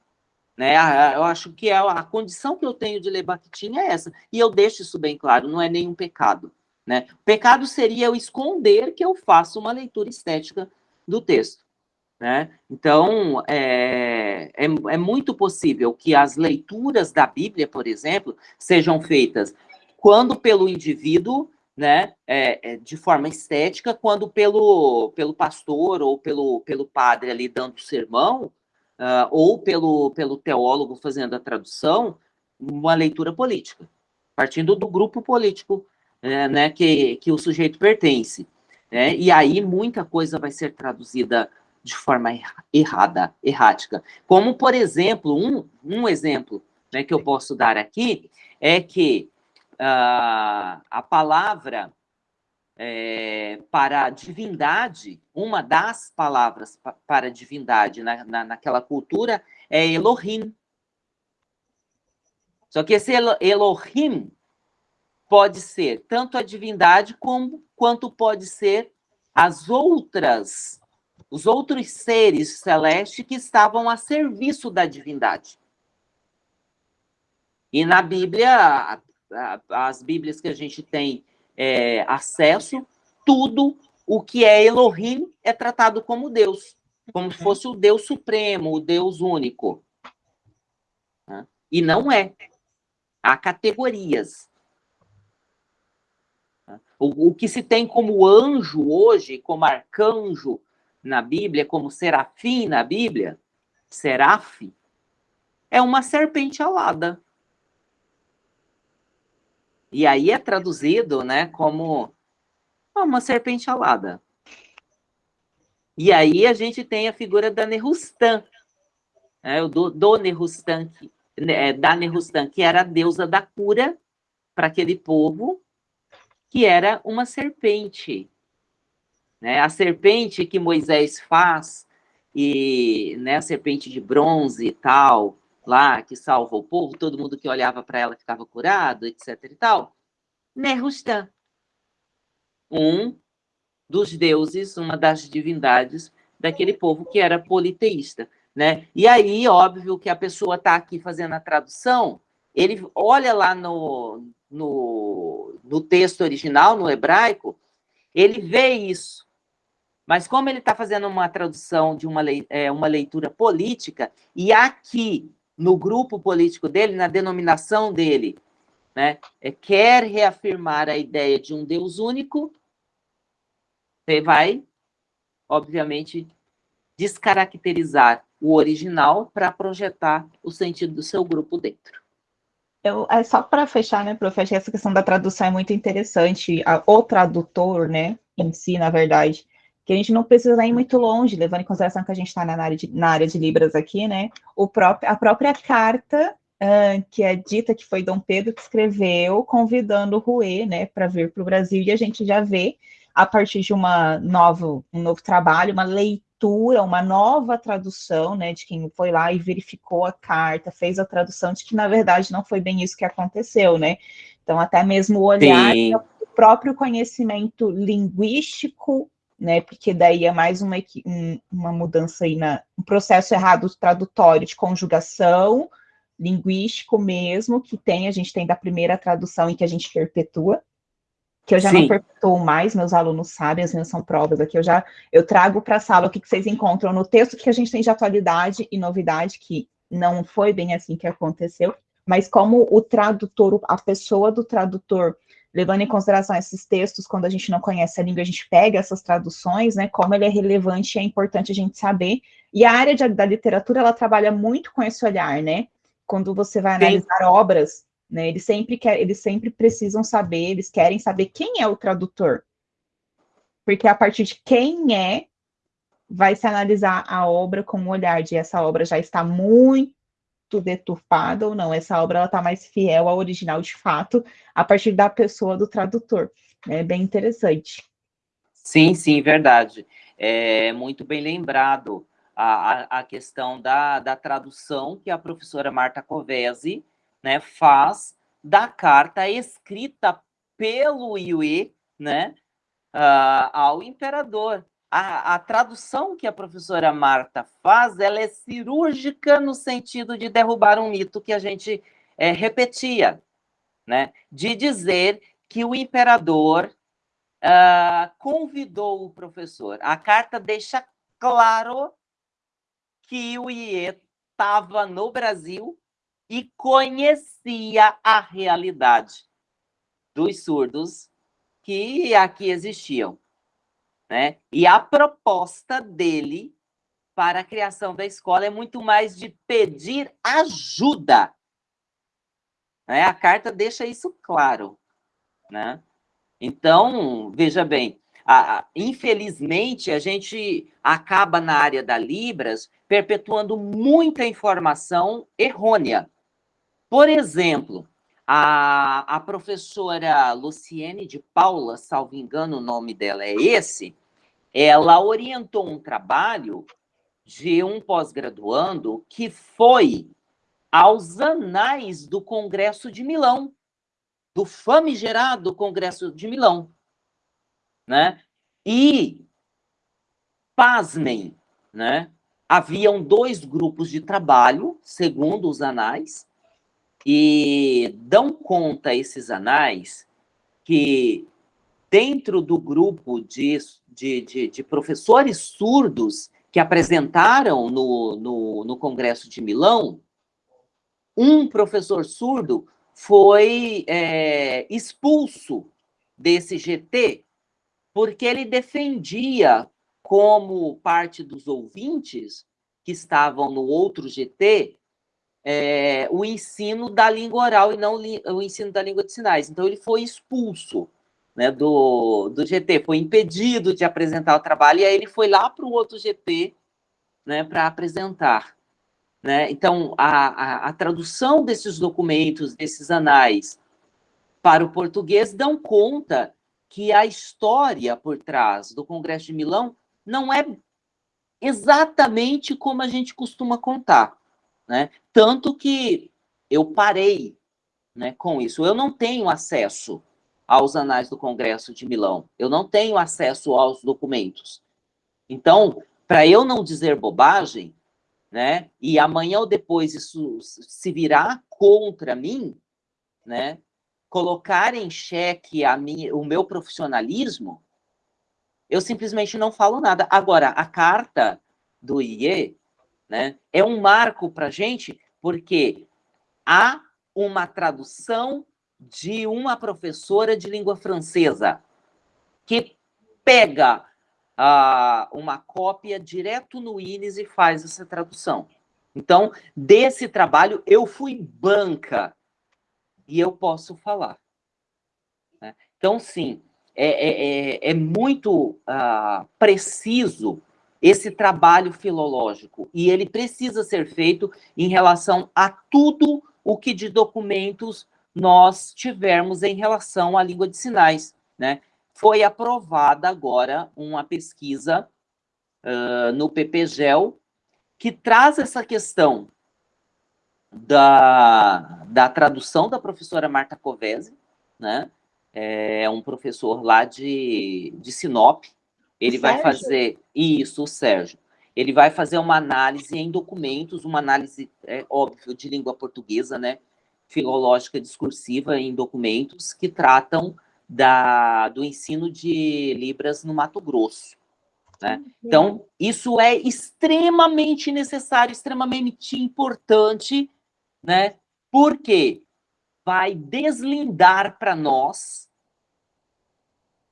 Né? Eu acho que a, a condição que eu tenho de ler Bakhtin é essa. E eu deixo isso bem claro, não é nenhum pecado. Né? O pecado seria eu esconder que eu faço uma leitura estética do texto. Né? Então, é, é, é, muito possível que as leituras da Bíblia, por exemplo, sejam feitas quando pelo indivíduo, né, é, é, de forma estética, quando pelo, pelo pastor ou pelo, pelo padre ali dando sermão, uh, ou pelo, pelo teólogo fazendo a tradução, uma leitura política, partindo do grupo político é, né, que, que o sujeito pertence. Né? E aí muita coisa vai ser traduzida de forma errada, errática. Como, por exemplo, um, um exemplo né, que eu posso dar aqui é que uh, a palavra é, para divindade, uma das palavras para divindade na, na, naquela cultura é Elohim. Só que esse Elohim pode ser tanto a divindade como quanto pode ser as outras os outros seres celestes que estavam a serviço da divindade. E na Bíblia, as Bíblias que a gente tem é, acesso, tudo o que é Elohim é tratado como Deus, como se fosse o Deus supremo, o Deus único. Né? E não é. Há categorias. O, o que se tem como anjo hoje, como arcanjo, na Bíblia, como serafim na Bíblia, seraf, é uma serpente alada. E aí é traduzido, né, como uma serpente alada. E aí a gente tem a figura da Nerustan, né, do, do Nerustan, né, da Nerustan, que era a deusa da cura para aquele povo, que era uma serpente. Né? A serpente que Moisés faz, e né, a serpente de bronze e tal, lá, que salva o povo, todo mundo que olhava para ela ficava curado, etc e tal. Nerustan, um dos deuses, uma das divindades daquele povo que era politeísta. Né? E aí, óbvio que a pessoa está aqui fazendo a tradução, ele olha lá no, no, no texto original, no hebraico, ele vê isso. Mas como ele está fazendo uma tradução de uma, é, uma leitura política, e aqui, no grupo político dele, na denominação dele, né, é, quer reafirmar a ideia de um Deus único, você vai, obviamente, descaracterizar o original para projetar o sentido do seu grupo dentro. Eu, é só para fechar, né, prof, acho que essa questão da tradução é muito interessante. A, o tradutor, né, em si, na verdade, que a gente não precisa ir muito longe, levando em consideração que a gente está na, área de, na área de Libras aqui, né, o próprio, a própria carta uh, que é dita que foi Dom Pedro que escreveu, convidando o Rouet, né, para vir para o Brasil, e a gente já vê, a partir de uma novo, um novo trabalho, uma leitura uma nova tradução, né, de quem foi lá e verificou a carta, fez a tradução de que, na verdade, não foi bem isso que aconteceu, né? Então, até mesmo o olhar, o próprio conhecimento linguístico, né, porque daí é mais uma, uma mudança aí, na, um processo errado tradutório de conjugação, linguístico mesmo, que tem, a gente tem da primeira tradução em que a gente perpetua, que eu já Sim. não pergunto mais, meus alunos sabem, as minhas são provas aqui, eu já eu trago para a sala o que, que vocês encontram no texto, que a gente tem de atualidade e novidade, que não foi bem assim que aconteceu, mas como o tradutor, a pessoa do tradutor, levando em consideração esses textos, quando a gente não conhece a língua, a gente pega essas traduções, né, como ele é relevante e é importante a gente saber, e a área de, da literatura, ela trabalha muito com esse olhar, né, quando você vai analisar Sim. obras, né? Eles sempre quer, eles sempre precisam saber, eles querem saber quem é o tradutor. Porque a partir de quem é, vai se analisar a obra com um olhar de essa obra já está muito deturpada ou não, essa obra está mais fiel ao original de fato, a partir da pessoa do tradutor. É bem interessante. Sim, sim, verdade. É muito bem lembrado a, a, questão da, da tradução que a professora Marta Covesi né, faz da carta escrita pelo Yue, né, uh, ao imperador. A, a, tradução que a professora Marta faz, ela é cirúrgica no sentido de derrubar um mito que a gente é, repetia, né, de dizer que o imperador uh, convidou o professor. A carta deixa claro que o Ie estava no Brasil e conhecia a realidade dos surdos que aqui existiam. Né? E a proposta dele para a criação da escola é muito mais de pedir ajuda. Né? A carta deixa isso claro. Né? Então, veja bem, a, a, infelizmente, a gente acaba na área da Libras perpetuando muita informação errônea. Por exemplo, a, a professora Luciene de Paula, salvo engano o nome dela é esse, ela orientou um trabalho de um pós-graduando que foi aos anais do Congresso de Milão, do famigerado Congresso de Milão. Né? E, pasmem, né? haviam dois grupos de trabalho, segundo os anais, e dão conta esses anais que dentro do grupo de, de, de, de professores surdos que apresentaram no, no, no, Congresso de Milão, um professor surdo foi é, expulso desse GT porque ele defendia, como parte dos ouvintes que estavam no outro GT, é, o ensino da língua oral e não o ensino da língua de sinais. Então, ele foi expulso né, do, do GT, foi impedido de apresentar o trabalho, e aí ele foi lá para o outro GT né, para apresentar. Né? Então, a, a, a, tradução desses documentos, desses anais, para o português, dão conta que a história por trás do Congresso de Milão não é exatamente como a gente costuma contar. Né? Tanto que eu parei né, com isso. Eu não tenho acesso aos anais do Congresso de Milão. Eu não tenho acesso aos documentos. Então, para eu não dizer bobagem, né, e amanhã ou depois isso se virar contra mim, né, colocar em xeque a minha, o meu profissionalismo, eu simplesmente não falo nada. Agora, a carta do IE né, é um marco para a gente, porque há uma tradução de uma professora de língua francesa que pega uh, uma cópia direto no INES e faz essa tradução. Então, desse trabalho, eu fui banca e eu posso falar. Né? Então, sim, é, é, é, é muito uh, preciso esse trabalho filológico, e ele precisa ser feito em relação a tudo o que de documentos nós tivermos em relação à língua de sinais. Né? Foi aprovada agora uma pesquisa uh, no PPGEL que traz essa questão da, da tradução da professora Marta Covese, né? É um professor lá de, de Sinop. Ele vai fazer isso, o Sérgio. Ele vai fazer uma análise em documentos, uma análise, é, óbvio, de língua portuguesa, né? Filológica discursiva em documentos que tratam da, do ensino de Libras no Mato Grosso. Né? Uhum. Então, isso é extremamente necessário, extremamente importante, né? porque vai deslindar para nós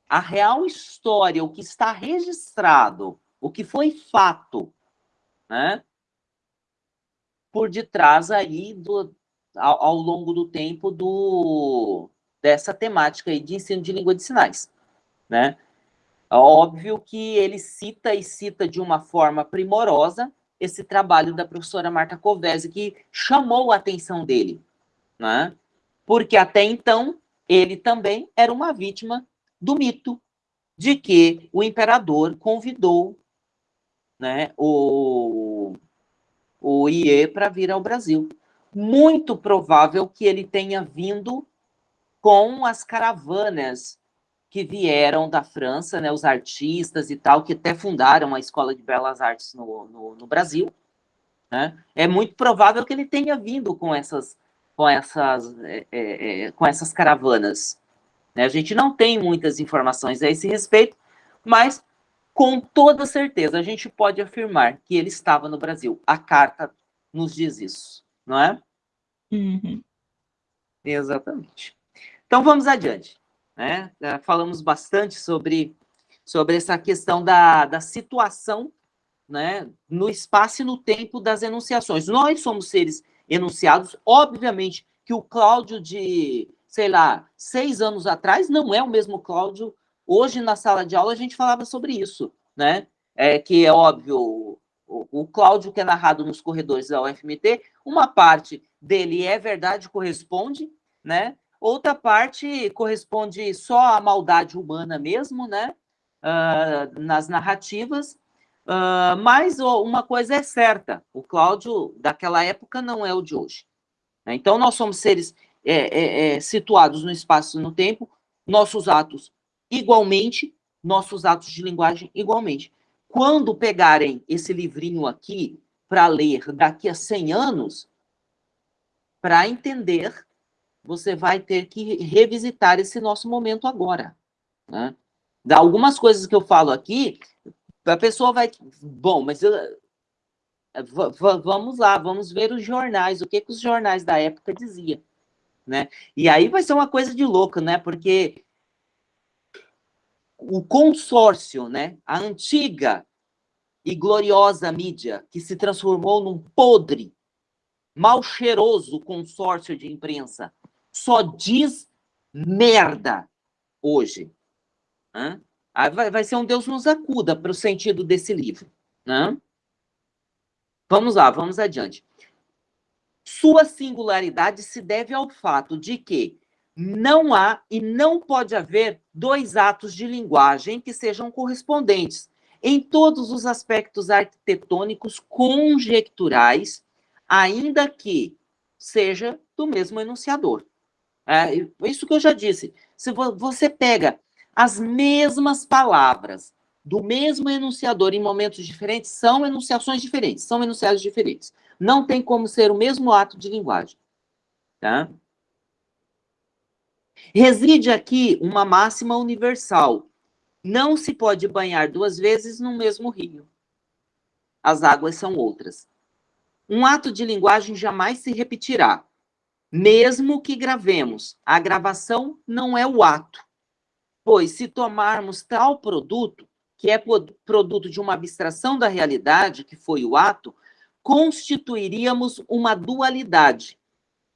a real história, o que está registrado, o que foi fato, né? por detrás aí do, ao, ao longo do tempo do, dessa temática aí de ensino de língua de sinais, né? Óbvio que ele cita e cita de uma forma primorosa esse trabalho da professora Marta Covese, que chamou a atenção dele, né? Porque até então, ele também era uma vítima do mito de que o imperador convidou né, o, o IE para vir ao Brasil muito provável que ele tenha vindo com as caravanas que vieram da França, né, os artistas e tal, que até fundaram a Escola de Belas Artes no, no, no Brasil. Né? É muito provável que ele tenha vindo com essas, com essas, é, é, é, com essas caravanas. Né? A gente não tem muitas informações a esse respeito, mas com toda certeza a gente pode afirmar que ele estava no Brasil. A carta nos diz isso não é? Uhum. Exatamente. Então, vamos adiante. Né? Falamos bastante sobre, sobre essa questão da, da situação né, no espaço e no tempo das enunciações. Nós somos seres enunciados, obviamente que o Cláudio de, sei lá, seis anos atrás não é o mesmo Cláudio. Hoje, na sala de aula, a gente falava sobre isso, né? É, que é óbvio, o, Cláudio, que é narrado nos corredores da UFMT, uma parte dele é verdade, corresponde, né? Outra parte corresponde só à maldade humana mesmo, né? Uh, nas narrativas, uh, mas uma coisa é certa, o Cláudio daquela época não é o de hoje. Né? Então, nós somos seres é, é, é, situados no espaço e no tempo, nossos atos igualmente, nossos atos de linguagem igualmente. Quando pegarem esse livrinho aqui para ler daqui a 100 anos, para entender, você vai ter que revisitar esse nosso momento agora. Né? Algumas coisas que eu falo aqui, a pessoa vai... Bom, mas eu, vamos lá, vamos ver os jornais, o que, que os jornais da época diziam. Né? E aí vai ser uma coisa de louco, né? Porque o consórcio, né, a antiga e gloriosa mídia, que se transformou num podre, mal cheiroso consórcio de imprensa, só diz merda hoje. Né? Vai, vai ser um Deus nos acuda para o sentido desse livro. Né? Vamos lá, vamos adiante. Sua singularidade se deve ao fato de que não há e não pode haver dois atos de linguagem que sejam correspondentes em todos os aspectos arquitetônicos conjecturais, ainda que seja do mesmo enunciador. É, isso que eu já disse. Se você pega as mesmas palavras do mesmo enunciador em momentos diferentes, são enunciações diferentes, são enunciados diferentes. Não tem como ser o mesmo ato de linguagem. Tá? Reside aqui uma máxima universal. Não se pode banhar duas vezes no mesmo rio. As águas são outras. Um ato de linguagem jamais se repetirá. Mesmo que gravemos, a gravação não é o ato. Pois, se tomarmos tal produto, que é produto de uma abstração da realidade, que foi o ato, constituiríamos uma dualidade,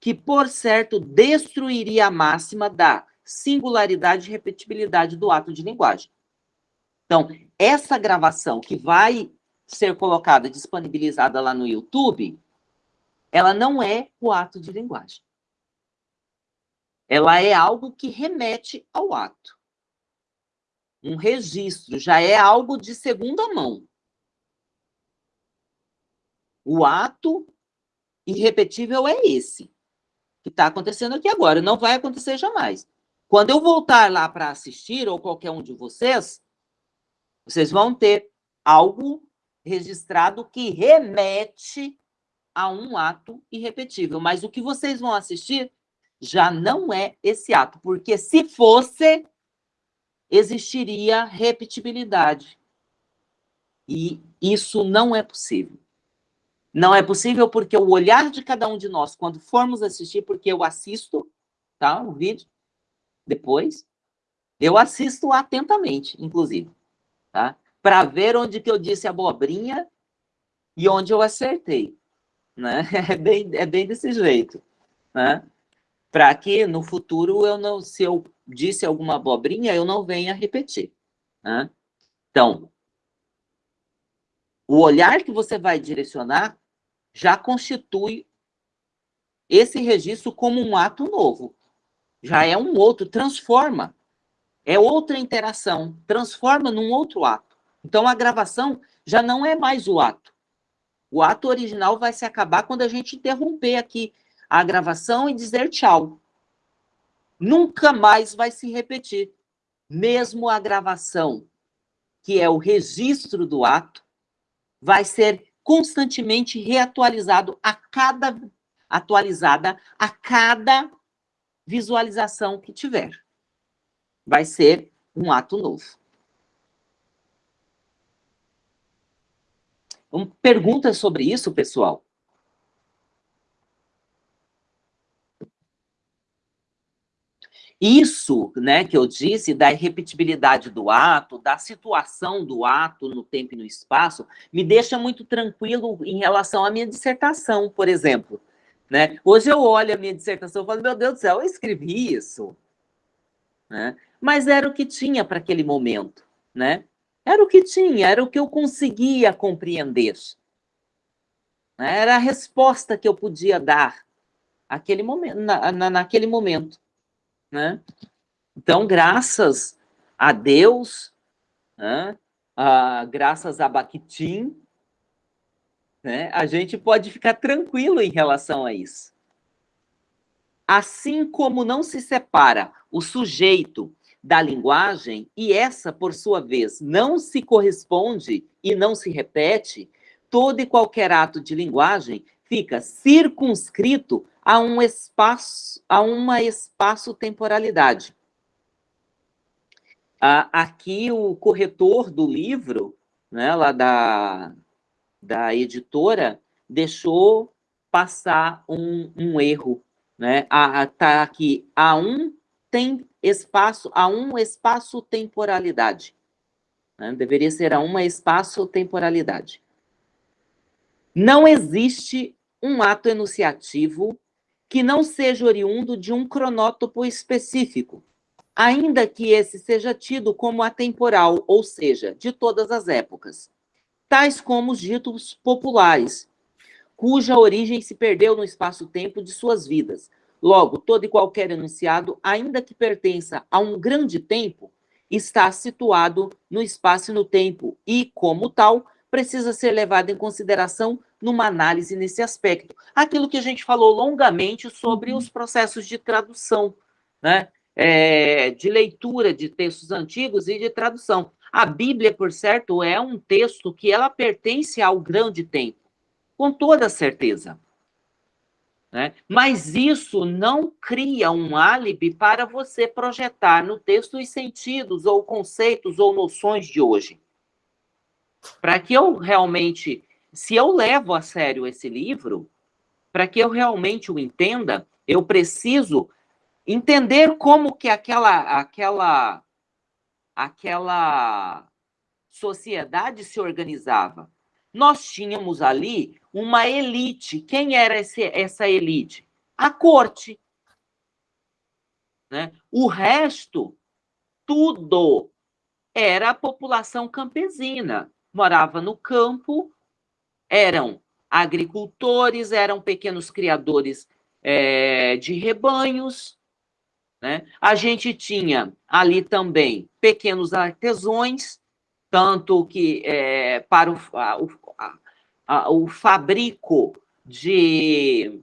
que, por certo, destruiria a máxima da singularidade e repetibilidade do ato de linguagem. Então, essa gravação que vai ser colocada, disponibilizada lá no YouTube, ela não é o ato de linguagem. Ela é algo que remete ao ato. Um registro já é algo de segunda mão. O ato irrepetível é esse, que está acontecendo aqui agora, não vai acontecer jamais. Quando eu voltar lá para assistir, ou qualquer um de vocês, vocês vão ter algo registrado que remete a um ato irrepetível. Mas o que vocês vão assistir já não é esse ato, porque se fosse, existiria repetibilidade. E isso não é possível. Não é possível porque o olhar de cada um de nós, quando formos assistir, porque eu assisto tá, o vídeo depois, eu assisto atentamente, inclusive, tá? para ver onde que eu disse abobrinha e onde eu acertei. Né? [laughs] É, bem, é bem desse jeito. Né? Para que no futuro, eu não, se eu disse alguma abobrinha, eu não venha repetir. Né? Então, o olhar que você vai direcionar já constitui esse registro como um ato novo. Já é um outro, transforma. É outra interação, transforma num outro ato. Então, a gravação já não é mais o ato. O ato original vai se acabar quando a gente interromper aqui a gravação e dizer tchau. Nunca mais vai se repetir. Mesmo a gravação, que é o registro do ato, vai ser constantemente reatualizado a cada atualizada a cada visualização que tiver. Vai ser um ato novo. Perguntas sobre isso, pessoal? Isso, né, que eu disse, da irrepetibilidade do ato, da situação do ato no tempo e no espaço, me deixa muito tranquilo em relação à minha dissertação, por exemplo. Né? Hoje eu olho a minha dissertação e falo, meu Deus do céu, eu escrevi isso. Né? Mas era o que tinha para aquele momento. Né? Era o que tinha, era o que eu conseguia compreender. Né? Era a resposta que eu podia dar aquele momento, na, na, naquele momento. Né? Então, graças a Deus, né? graças a Bakhtin, né? a gente pode ficar tranquilo em relação a isso. Assim como não se separa o sujeito da linguagem, e essa, por sua vez, não se corresponde e não se repete, todo e qualquer ato de linguagem fica circunscrito a um espaço, a uma espaço-temporalidade. Aqui o corretor do livro, né, lá da, da editora, deixou passar um, um erro. Né? Está aqui, a um tem espaço, a um espaço-temporalidade. Né? Deveria ser a uma espaço-temporalidade. Não existe um ato enunciativo que não seja oriundo de um cronótopo específico, ainda que esse seja tido como atemporal, ou seja, de todas as épocas, tais como os ditos populares, cuja origem se perdeu no espaço-tempo de suas vidas, Logo, todo e qualquer enunciado, ainda que pertença a um grande tempo, está situado no espaço e no tempo e, como tal, precisa ser levado em consideração numa análise nesse aspecto. Aquilo que a gente falou longamente sobre uhum. os processos de tradução, né? É, de leitura de textos antigos e de tradução. A Bíblia, por certo, é um texto que ela pertence ao grande tempo, com toda certeza. Né? Mas isso não cria um álibi para você projetar no texto os sentidos, ou conceitos, ou noções de hoje. Para que eu realmente, se eu levo a sério esse livro, para que eu realmente o entenda, eu preciso entender como que aquela, aquela, aquela sociedade se organizava. Nós tínhamos ali uma elite. Quem era esse, essa elite? A corte. Né? O resto, tudo, era a população campesina. Morava no campo, eram agricultores, eram pequenos criadores é, de rebanhos. Né? A gente tinha ali também pequenos artesões, tanto que é, para o, a, o, a, o fabrico de,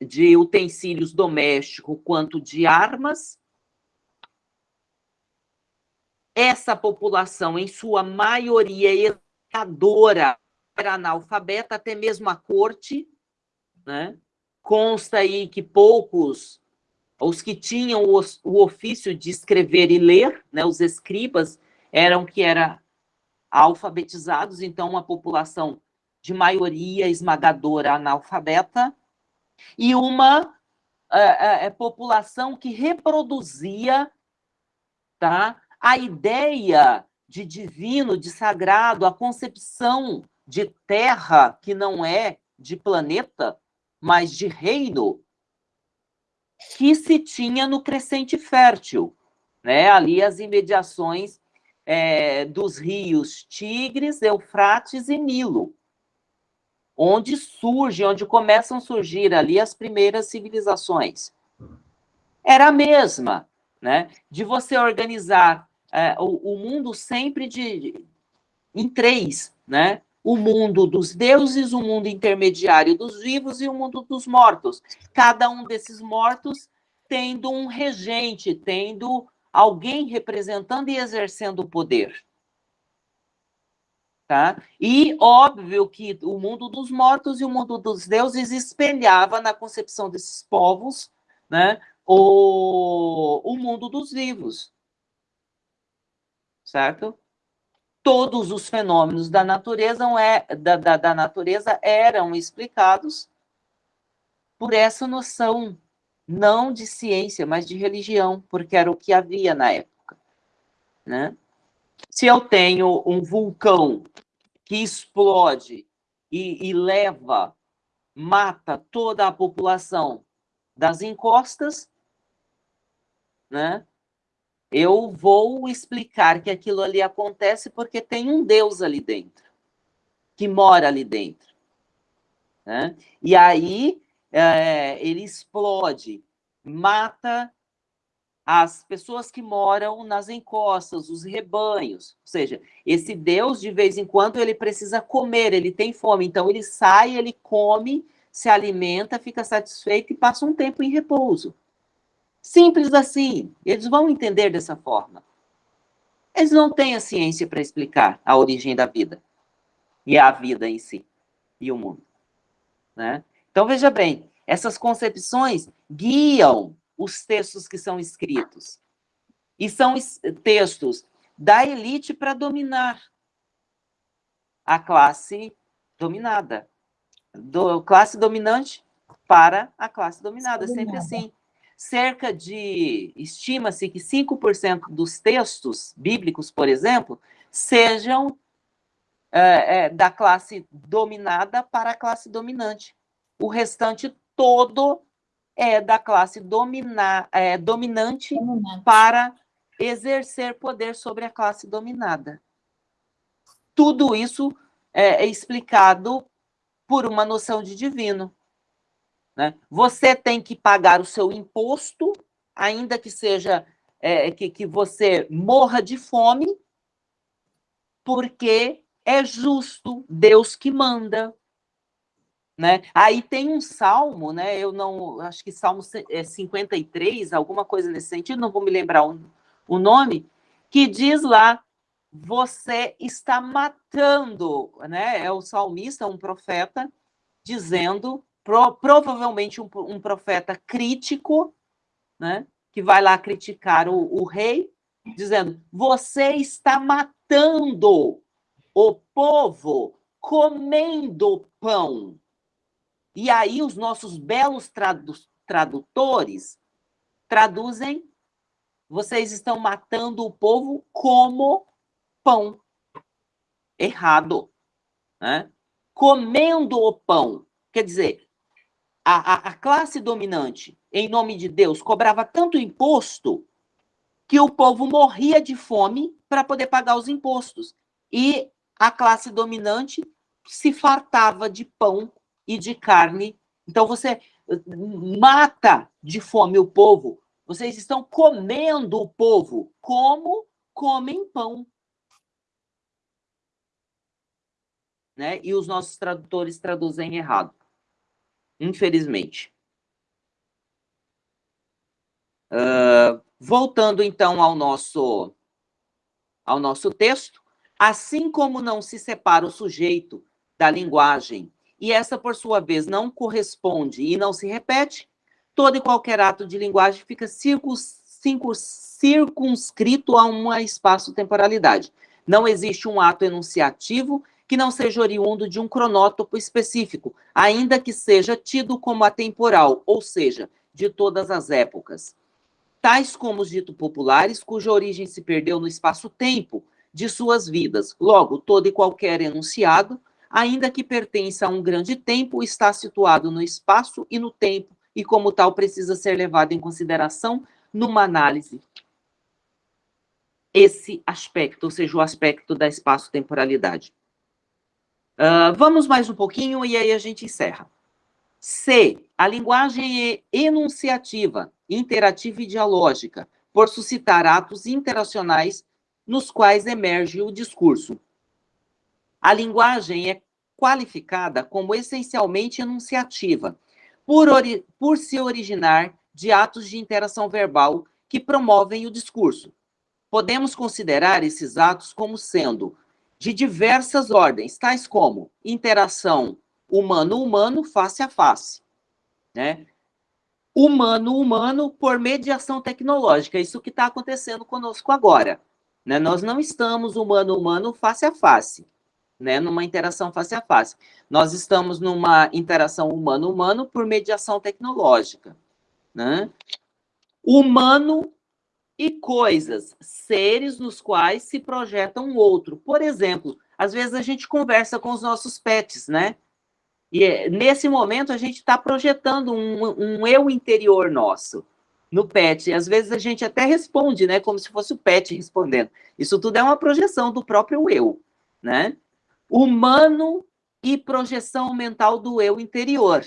de utensílios domésticos quanto de armas. Essa população, em sua maioria educadora, era analfabeta, até mesmo a corte, né? Consta aí que poucos, os que tinham o, o ofício de escrever e ler, né, os escribas, eram que era alfabetizados, então uma população de maioria esmagadora analfabeta, e uma é, população que reproduzia tá, a ideia de divino, de sagrado, a concepção de terra que não é de planeta, mas de reino, que se tinha no crescente fértil, né? ali as imediações é, dos rios Tigres, Eufrates e Nilo, onde surge, onde começam a surgir ali as primeiras civilizações. Era a mesma, né? De você organizar é, o, o, mundo sempre de, de, em três, né? O mundo dos deuses, o mundo intermediário dos vivos e o mundo dos mortos. Cada um desses mortos tendo um regente, tendo alguém representando e exercendo o poder. Tá? E óbvio que o mundo dos mortos e o mundo dos deuses espelhava na concepção desses povos né, o, o mundo dos vivos. Certo? Todos os fenômenos da natureza, é, da, da, da natureza eram explicados por essa noção não de ciência, mas de religião, porque era o que havia na época. Né? Se eu tenho um vulcão que explode e, e leva, mata toda a população das encostas, né? Eu vou explicar que aquilo ali acontece porque tem um Deus ali dentro, que mora ali dentro. Né? E aí é, ele explode, mata as pessoas que moram nas encostas, os rebanhos. Ou seja, esse Deus, de vez em quando, ele precisa comer, ele tem fome. Então, ele sai, ele come, se alimenta, fica satisfeito e passa um tempo em repouso. Simples assim. Eles vão entender dessa forma. Eles não têm a ciência para explicar a origem da vida e a vida em si e o mundo. Né? Então, veja bem, essas concepções guiam os textos que são escritos. E são textos da elite para dominar a classe dominada. Do, classe dominante para a classe dominada, sempre assim. Cerca de, estima-se que 5% dos textos bíblicos, por exemplo, sejam é, é, da classe dominada para a classe dominante o restante todo é da classe domina, é, dominante, dominante para exercer poder sobre a classe dominada. Tudo isso é, é explicado por uma noção de divino. Né? Você tem que pagar o seu imposto, ainda que seja é, que, que você morra de fome, porque é justo Deus que manda, Né? Aí tem um salmo, né? Eu não acho que salmo 53, é, alguma coisa nesse sentido, não vou me lembrar o, o nome, que diz lá: você está matando, né? É o salmista, um profeta, dizendo, pro, provavelmente um, um, profeta crítico, né? Que vai lá criticar o, o rei, dizendo: você está matando o povo comendo pão. E aí os nossos belos tradu tradutores traduzem: vocês estão matando o povo como pão. Errado. Né? Comendo o pão. Quer dizer, a, a, a classe dominante, em nome de Deus, cobrava tanto imposto que o povo morria de fome para poder pagar os impostos. E a classe dominante se fartava de pão e de carne. Então você mata de fome o povo. Vocês estão comendo o povo como comem pão. Né? E os nossos tradutores traduzem errado. Infelizmente. Uh, voltando então ao nosso ao nosso texto, assim como não se separa o sujeito da linguagem e essa, por sua vez, não corresponde e não se repete, todo e qualquer ato de linguagem fica circunscrito a uma espaço-temporalidade. Não existe um ato enunciativo que não seja oriundo de um cronótopo específico, ainda que seja tido como atemporal, ou seja, de todas as épocas. Tais como os ditos populares, cuja origem se perdeu no espaço-tempo de suas vidas. Logo, todo e qualquer enunciado ainda que pertença a um grande tempo, está situado no espaço e no tempo, e como tal precisa ser levado em consideração numa análise. Esse aspecto, ou seja, o aspecto da espaço-temporalidade. Uh, vamos mais um pouquinho e aí a gente encerra. C. A linguagem é enunciativa, interativa e dialógica, por suscitar atos interacionais nos quais emerge o discurso. A linguagem é qualificada como essencialmente enunciativa, por, por se originar de atos de interação verbal que promovem o discurso. Podemos considerar esses atos como sendo de diversas ordens, tais como interação humano-humano face a face, né? Humano-humano por mediação tecnológica, isso que está acontecendo conosco agora. Né? Nós não estamos humano-humano face a face né, numa interação face a face. Nós estamos numa interação humano-humano por mediação tecnológica, né? Humano e coisas, seres nos quais se projeta um outro. Por exemplo, às vezes a gente conversa com os nossos pets, né? E é, nesse momento a gente está projetando um, um eu interior nosso no pet. E às vezes a gente até responde, né? Como se fosse o pet respondendo. Isso tudo é uma projeção do próprio eu, né? humano e projeção mental do eu interior,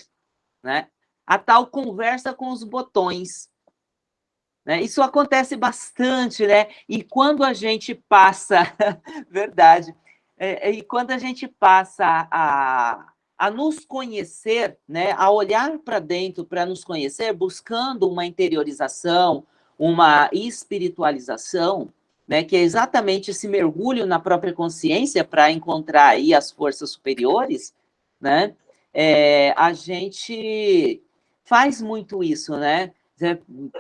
né? A tal conversa com os botões. Né? Isso acontece bastante, né? E quando a gente passa, [laughs] verdade, é, é, e quando a gente passa a, a nos conhecer, né? A olhar para dentro para nos conhecer, buscando uma interiorização, uma espiritualização, né, que é exatamente esse mergulho na própria consciência para encontrar aí as forças superiores, né, é, a gente faz muito isso, né?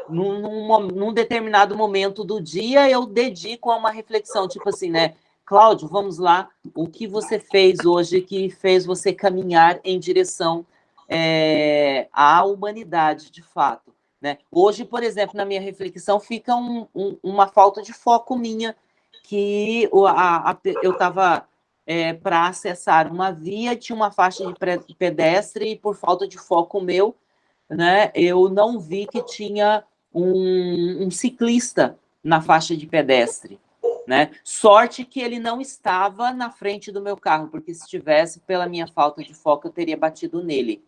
Num, num, num, determinado momento do dia, eu dedico a uma reflexão, tipo assim, né? Cláudio, vamos lá, o que você fez hoje que fez você caminhar em direção é, à humanidade, de fato? Né? Hoje, por exemplo, na minha reflexão, fica um, um, uma falta de foco minha, que a, a, eu estava é, para acessar uma via, tinha uma faixa de pedestre, e por falta de foco meu, né, eu não vi que tinha um, um ciclista na faixa de pedestre. Né? Sorte que ele não estava na frente do meu carro, porque se estivesse, pela minha falta de foco, eu teria batido nele.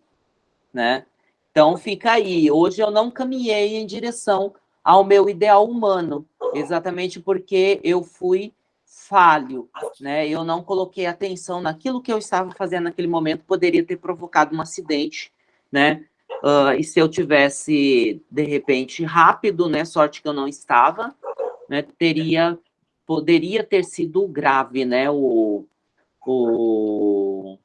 Né? Então, fica aí. Hoje eu não caminhei em direção ao meu ideal humano, exatamente porque eu fui falho, né? Eu não coloquei atenção naquilo que eu estava fazendo naquele momento, poderia ter provocado um acidente, né? Uh, e se eu tivesse, de repente, rápido, né? Sorte que eu não estava, né? Teria, poderia ter sido grave, né? O, o,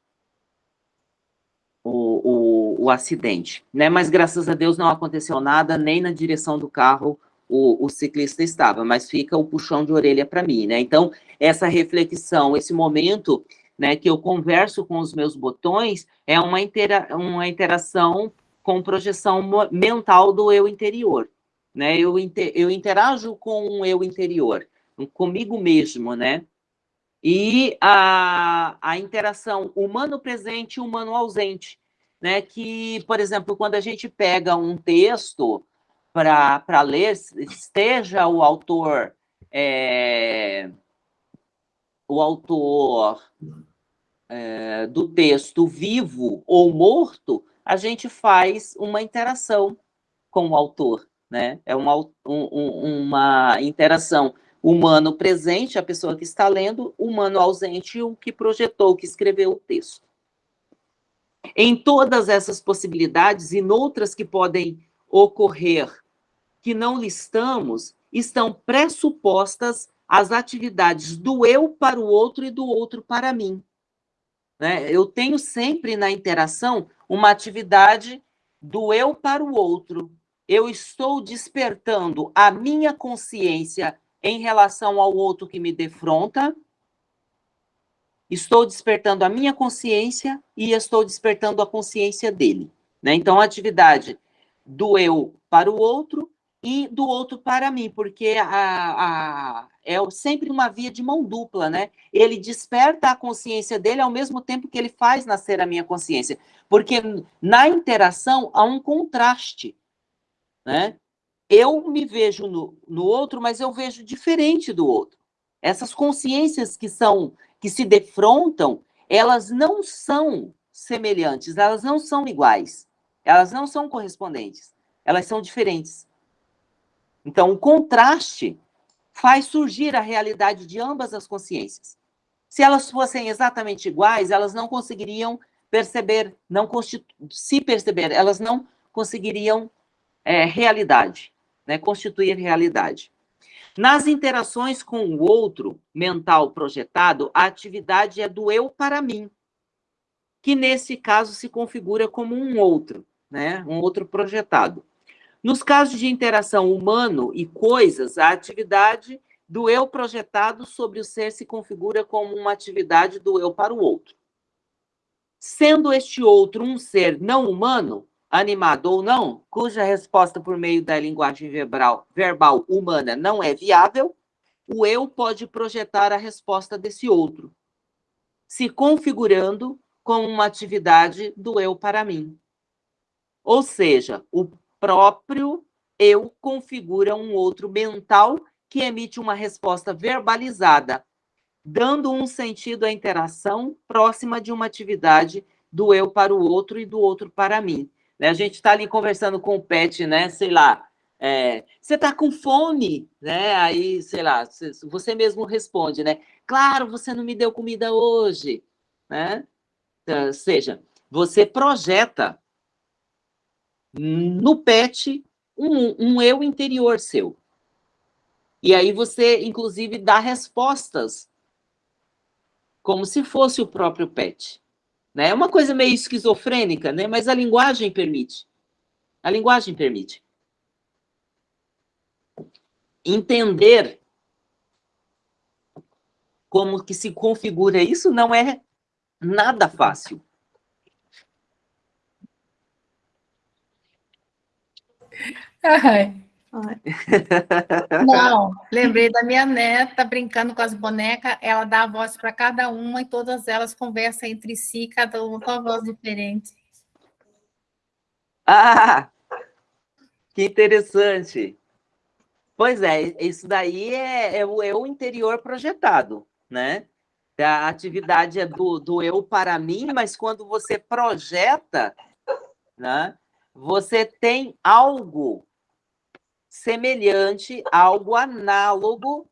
o, o, acidente, né? Mas graças a Deus não aconteceu nada, nem na direção do carro o, o, ciclista estava, mas fica o puxão de orelha para mim, né? Então, essa reflexão, esse momento né, que eu converso com os meus botões, é uma, intera uma interação com projeção mental do eu interior, né? Eu, inter eu interajo com o eu interior, comigo mesmo, né? E a, a interação humano presente e humano ausente, né? Que, por exemplo, quando a gente pega um texto para ler, esteja o autor é, o autor é, do texto vivo ou morto, a gente faz uma interação com o autor, né? É uma, um, uma interação humano presente, a pessoa que está lendo, humano ausente, o que projetou, o que escreveu o texto. Em todas essas possibilidades e noutras que podem ocorrer que não listamos, estão pressupostas as atividades do eu para o outro e do outro para mim. Né? Eu tenho sempre na interação uma atividade do eu para o outro. Eu estou despertando a minha consciência em relação ao outro que me defronta, estou despertando a minha consciência e estou despertando a consciência dele. Né? Então, a atividade do eu para o outro e do outro para mim, porque a, a, é sempre uma via de mão dupla, né? Ele desperta a consciência dele ao mesmo tempo que ele faz nascer a minha consciência, porque na interação há um contraste, né? Eu me vejo no, no outro, mas eu vejo diferente do outro. Essas consciências que são, que se defrontam, elas não são semelhantes, elas não são iguais, elas não são correspondentes, elas são diferentes. Então, o contraste faz surgir a realidade de ambas as consciências. Se elas fossem exatamente iguais, elas não conseguiriam perceber, não se perceber, elas não conseguiriam é, realidade, né, constituir realidade. Nas interações com o outro mental projetado, a atividade é do eu para mim, que nesse caso se configura como um outro, né, um outro projetado. Nos casos de interação humano e coisas, a atividade do eu projetado sobre o ser se configura como uma atividade do eu para o outro. Sendo este outro um ser não humano, animado ou não, cuja resposta por meio da linguagem verbal, verbal humana não é viável, o eu pode projetar a resposta desse outro, se configurando como uma atividade do eu para mim. Ou seja, o próprio eu configura um outro mental que emite uma resposta verbalizada, dando um sentido à interação próxima de uma atividade do eu para o outro e do outro para mim. Né? A gente está ali conversando com o Pet, né? Sei lá, é, você está com fome, né? Aí, sei lá, você mesmo responde, né? Claro, você não me deu comida hoje, né? Ou seja, você projeta no pet um, um eu interior seu. E aí você, inclusive, dá respostas como se fosse o próprio pet. Né? É uma coisa meio esquizofrênica, né? mas a linguagem permite. A linguagem permite. Entender como que se configura isso não é nada fácil. Ai. Não, lembrei da minha neta brincando com as bonecas, ela dá a voz para cada uma e todas elas conversam entre si, cada uma com a voz diferente. Ah, que interessante. Pois é, isso daí é, é, o eu interior projetado, né? A atividade é do, do eu para mim, mas quando você projeta, né? Você tem algo semelhante, algo análogo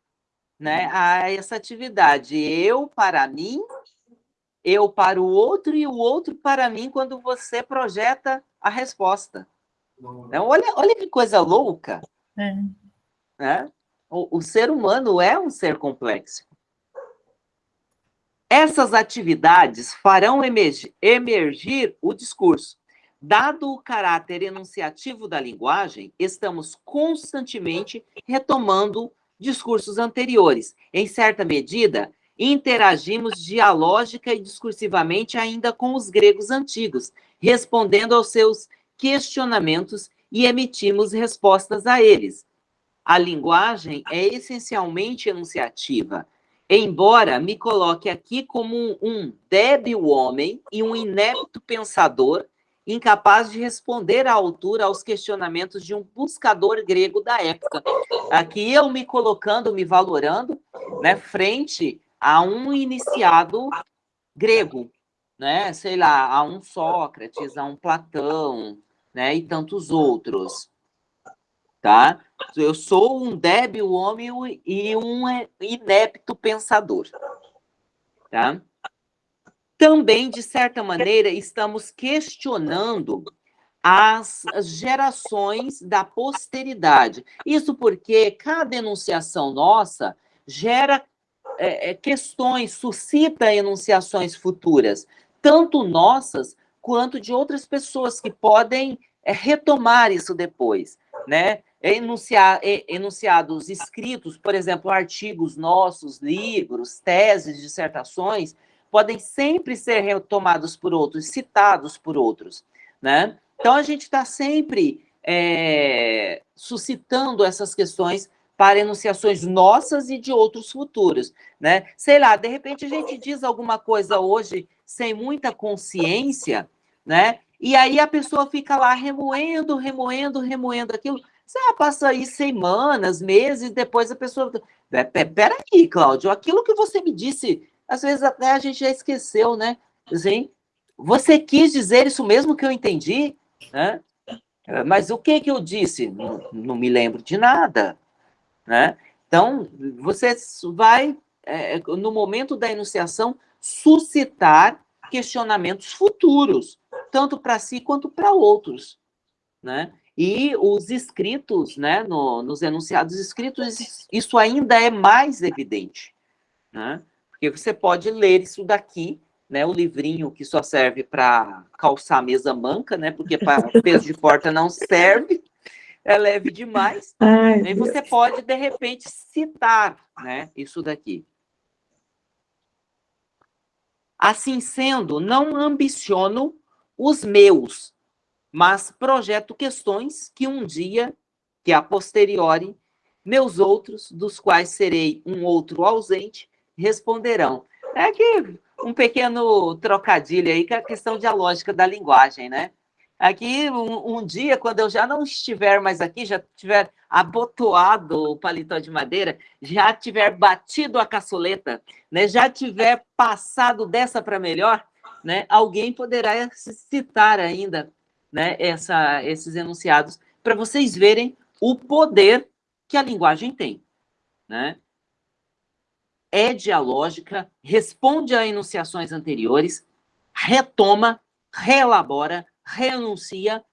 né, a essa atividade. Eu para mim, eu para o outro e o outro para mim quando você projeta a resposta. Então, olha, olha que coisa louca. É. Né? O, o ser humano é um ser complexo. Essas atividades farão emergir, emergir o discurso. Dado o caráter enunciativo da linguagem, estamos constantemente retomando discursos anteriores. Em certa medida, interagimos dialógica e discursivamente ainda com os gregos antigos, respondendo aos seus questionamentos e emitimos respostas a eles. A linguagem é essencialmente enunciativa, embora me coloque aqui como um débil homem e um inepto pensador incapaz de responder à altura aos questionamentos de um buscador grego da época. Aqui eu me colocando, me valorando, né, frente a um iniciado grego, né, sei lá, a um Sócrates, a um Platão, né, e tantos outros, tá? Eu sou um débil homem e um inepto pensador, tá? Também, de certa maneira, estamos questionando as gerações da posteridade. Isso porque cada enunciação nossa gera é, é, questões, suscita enunciações futuras, tanto nossas quanto de outras pessoas que podem é, retomar isso depois, né? Enunciar, enunciados escritos, por exemplo, artigos nossos, livros, teses, dissertações, podem sempre ser retomados por outros, citados por outros, né? Então, a gente está sempre é, suscitando essas questões para enunciações nossas e de outros futuros, né? Sei lá, de repente a gente diz alguma coisa hoje sem muita consciência, né? E aí a pessoa fica lá remoendo, remoendo, remoendo aquilo. Você passa aí semanas, meses, depois a pessoa... Peraí, Cláudio, aquilo que você me disse às vezes até a gente já esqueceu, né? Assim, você quis dizer isso mesmo que eu entendi, né? Mas o que que eu disse? Não, não me lembro de nada, né? Então, você vai, é, no momento da enunciação, suscitar questionamentos futuros, tanto para si quanto para outros, né? E os escritos, né, no, nos enunciados escritos, isso ainda é mais evidente, né? Porque você pode ler isso daqui, né? O livrinho que só serve para calçar a mesa manca, né? Porque para [laughs] peso de porta não serve, é leve demais. Ai, e você pode, de repente, citar né, isso daqui. Assim sendo, não ambiciono os meus, mas projeto questões que um dia, que a posteriori, meus outros, dos quais serei um outro ausente, responderão. É que um pequeno trocadilho aí, que é a questão dialógica da linguagem, né? Aqui, um, um, dia, quando eu já não estiver mais aqui, já tiver abotoado o paletó de madeira, já tiver batido a caçoleta, né, já tiver passado dessa para melhor, né, alguém poderá citar ainda né, essa, esses enunciados para vocês verem o poder que a linguagem tem. Né? É dialógica, responde a enunciações anteriores, retoma, reelabora, renuncia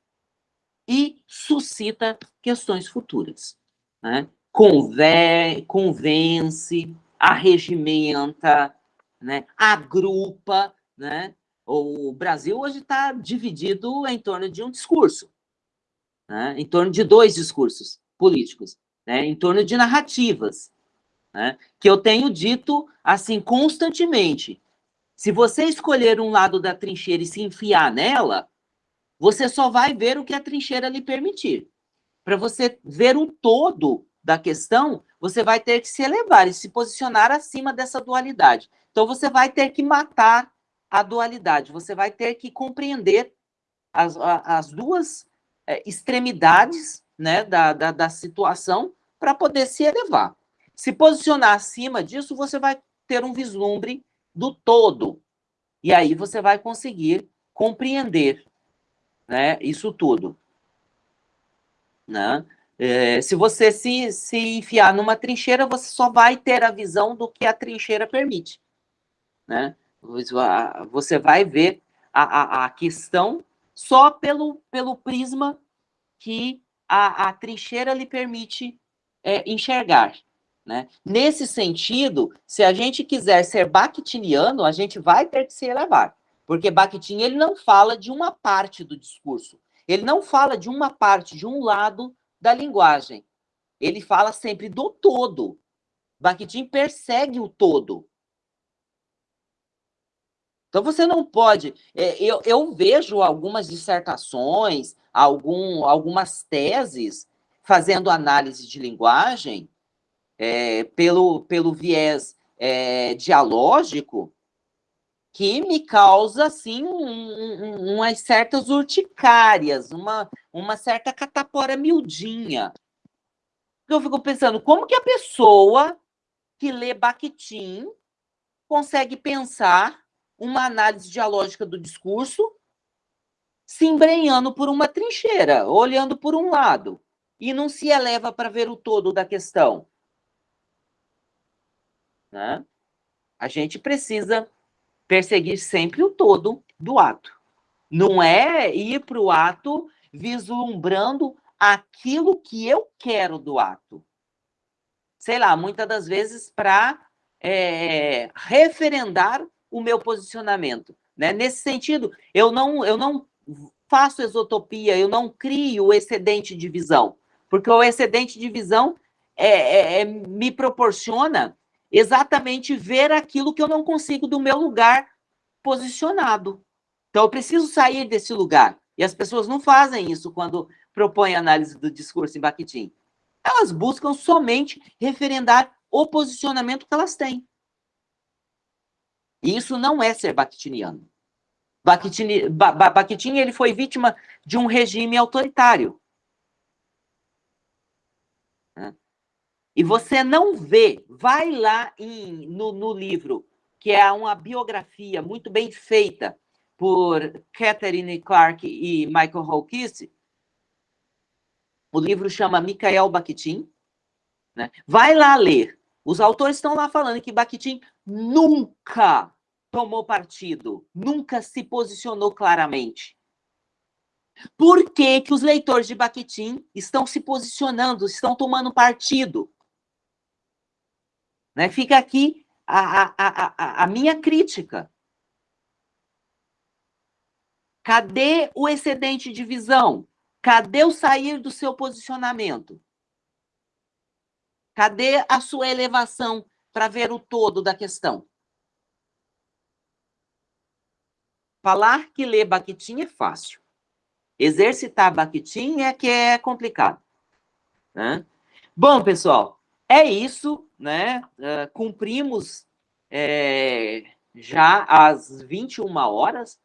e suscita questões futuras. Né? Conve convence, arregimenta, né? agrupa. Né? O Brasil hoje está dividido em torno de um discurso, né? em torno de dois discursos políticos, né? em torno de narrativas né? que eu tenho dito assim constantemente. Se você escolher um lado da trincheira e se enfiar nela, você só vai ver o que a trincheira lhe permitir. Para você ver o todo da questão, você vai ter que se elevar e se posicionar acima dessa dualidade. Então, você vai ter que matar a dualidade, você vai ter que compreender as, as duas é, extremidades né, da, da, da situação para poder se elevar. Se posicionar acima disso, você vai ter um vislumbre do todo. E aí você vai conseguir compreender né, isso tudo. Né? É, se você se, se enfiar numa trincheira, você só vai ter a visão do que a trincheira permite. Né? Você vai ver a, a, a questão só pelo, pelo prisma que a, a trincheira lhe permite é, enxergar. Né? Nesse sentido, se a gente quiser ser bakhtiniano, a gente vai ter que se elevar, porque Bakhtin ele não fala de uma parte do discurso, ele não fala de uma parte, de um lado da linguagem, ele fala sempre do todo. Bakhtin persegue o todo. Então você não pode. É, eu, eu vejo algumas dissertações, algum, algumas teses fazendo análise de linguagem é, pelo, pelo viés é, dialógico que me causa, assim, um, um, umas certas urticárias, uma, uma certa catapora miudinha. Eu fico pensando, como que a pessoa que lê Bakhtin consegue pensar uma análise dialógica do discurso se embrenhando por uma trincheira, olhando por um lado, e não se eleva para ver o todo da questão. Né? A gente precisa perseguir sempre o todo do ato. Não é ir para o ato vislumbrando aquilo que eu quero do ato. Sei lá, muitas das vezes para é, referendar o meu posicionamento. Né? Nesse sentido, eu não, eu não faço exotopia, eu não crio o excedente de visão, porque o excedente de visão é, é, é me proporciona exatamente ver aquilo que eu não consigo do meu lugar posicionado. Então, eu preciso sair desse lugar. E as pessoas não fazem isso quando propõem análise do discurso em Bakhtin. Elas buscam somente referendar o posicionamento que elas têm. E isso não é ser bakhtiniano. Bakhtin, ba, Bakhtin ele foi vítima de um regime autoritário. E você não vê, vai lá em, no, no livro, que é uma biografia muito bem feita por Catherine Clark e Michael Hawkins. O livro chama Michael Bakhtin. Né? Vai lá ler. Os autores estão lá falando que Bakhtin nunca tomou partido, nunca se posicionou claramente. Por que, que os leitores de Bakhtin estão se posicionando, estão tomando partido? Né? Fica aqui a, a, a, a minha crítica. Cadê o excedente de visão? Cadê o sair do seu posicionamento? Cadê a sua elevação para ver o todo da questão? Falar que ler Bakhtin é fácil. Exercitar Bakhtin é que é complicado. Né? Bom, pessoal, é isso, né? Uh, cumprimos é, já às 21 horas,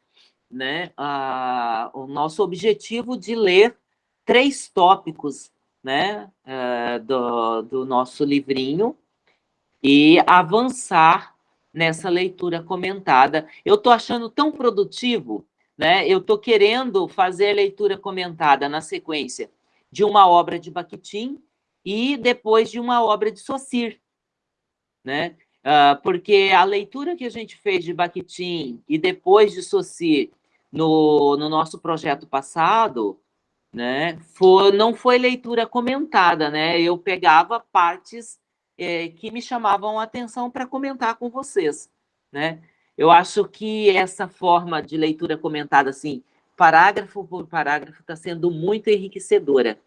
né? Uh, o nosso objetivo de ler três tópicos, né? Uh, do, do nosso livrinho e avançar nessa leitura comentada. Eu estou achando tão produtivo, né? Eu estou querendo fazer leitura comentada na sequência de uma obra de Bakhtin e depois de uma obra de Saussure, né? Uh, porque a leitura que a gente fez de Bakhtin e depois de Saussure no, no nosso projeto passado, né, foi, não foi leitura comentada, né? Eu pegava partes é, que me chamavam a atenção para comentar com vocês, né? Eu acho que essa forma de leitura comentada, assim, parágrafo por parágrafo, está sendo muito enriquecedora,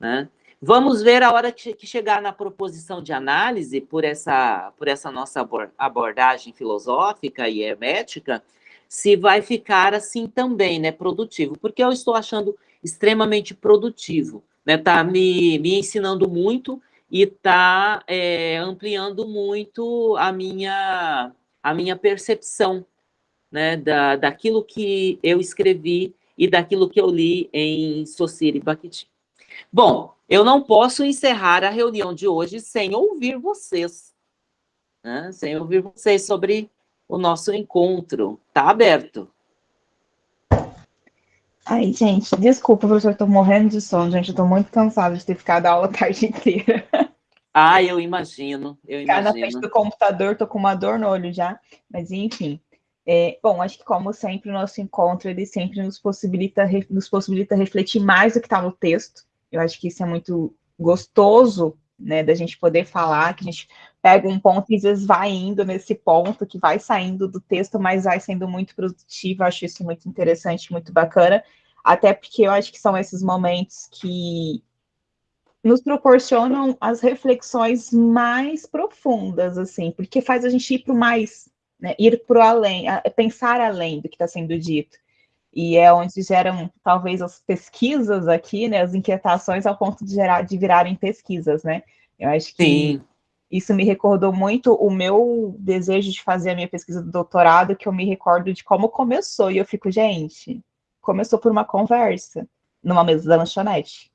né? Vamos ver a hora que chegar na proposição de análise, por essa, por essa nossa abordagem filosófica e hermética, se vai ficar assim também, né, produtivo, porque eu estou achando extremamente produtivo, né, tá me, me ensinando muito e tá é, ampliando muito a minha, a minha percepção, né, da, daquilo que eu escrevi e daquilo que eu li em Sociri Bakhtin. Bom, eu não posso encerrar a reunião de hoje sem ouvir vocês, né? sem ouvir vocês sobre o nosso encontro. Está aberto. Ai, gente, desculpa, professor, estou morrendo de sono, gente, estou muito cansada de ter ficado a aula a tarde inteira. Ah, eu imagino, eu Ficar imagino. na frente do computador, tô com uma dor no olho já, mas enfim. É, bom, acho que como sempre o nosso encontro, ele sempre nos possibilita, nos possibilita refletir mais do que está no texto. Eu acho que isso é muito gostoso, né, da gente poder falar, que a gente pega um ponto e às vezes vai indo nesse ponto, que vai saindo do texto, mas vai sendo muito produtivo, eu acho isso muito interessante, muito bacana, até porque eu acho que são esses momentos que nos proporcionam as reflexões mais profundas, assim, porque faz a gente ir para o mais, né, ir para o além, pensar além do que está sendo dito. E é onde geram, talvez, as pesquisas aqui, né, as inquietações ao ponto de, gerar, de virarem pesquisas, né? Eu acho que Sim. isso me recordou muito o meu desejo de fazer a minha pesquisa do doutorado, que eu me recordo de como começou, e eu fico, gente, começou por uma conversa numa mesa da lanchonete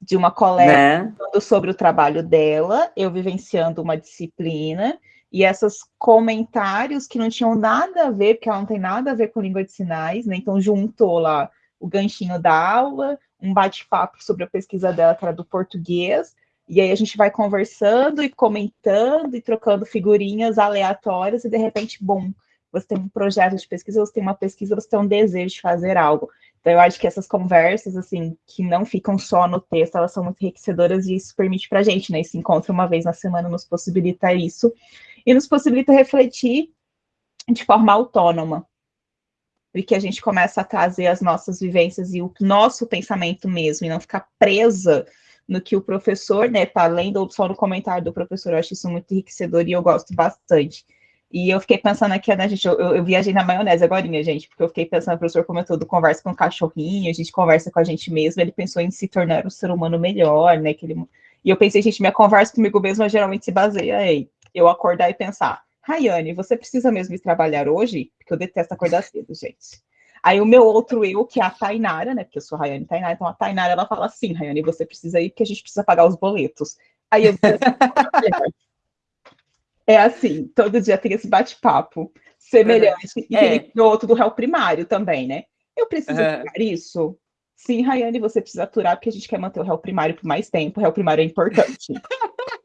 de uma colega né? falando sobre o trabalho dela, eu vivenciando uma disciplina, e esses comentários que não tinham nada a ver, porque ela não tem nada a ver com língua de sinais, né? Então juntou lá o ganchinho da aula, um bate-papo sobre a pesquisa dela, que era do português, e aí a gente vai conversando e comentando e trocando figurinhas aleatórias, e de repente, bom, você tem um projeto de pesquisa, você tem uma pesquisa, você tem um desejo de fazer algo. Então, eu acho que essas conversas, assim, que não ficam só no texto, elas são muito enriquecedoras e isso permite para a gente, né? Esse encontro uma vez na semana nos possibilita isso e nos possibilita refletir de forma autônoma. E que a gente começa a trazer as nossas vivências e o nosso pensamento mesmo, e não ficar presa no que o professor, né, tá lendo só no comentário do professor. Eu acho isso muito enriquecedor e eu gosto bastante. E eu fiquei pensando aqui, né, gente, eu, eu, viajei na maionese agora, gente, porque eu fiquei pensando, o professor comentou do conversa com o cachorrinho, a gente conversa com a gente mesmo, ele pensou em se tornar um ser humano melhor, né, que ele... E eu pensei, gente, minha conversa comigo mesma geralmente se baseia em eu acordar e pensar, Rayane, você precisa mesmo ir trabalhar hoje? Porque eu detesto acordar cedo, gente. Aí o meu outro eu, que é a Tainara, né, porque eu sou Rayane Tainara, então a Tainara, ela fala assim, Rayane, você precisa ir porque a gente precisa pagar os boletos. Aí eu é assim, todo dia tem esse bate-papo semelhante. Uhum. E é. tem outro do réu primário também, né? Eu preciso uhum. isso? Sim, Rayane, você precisa aturar, porque a gente quer manter o réu primário por mais tempo, o réu primário é importante. [laughs]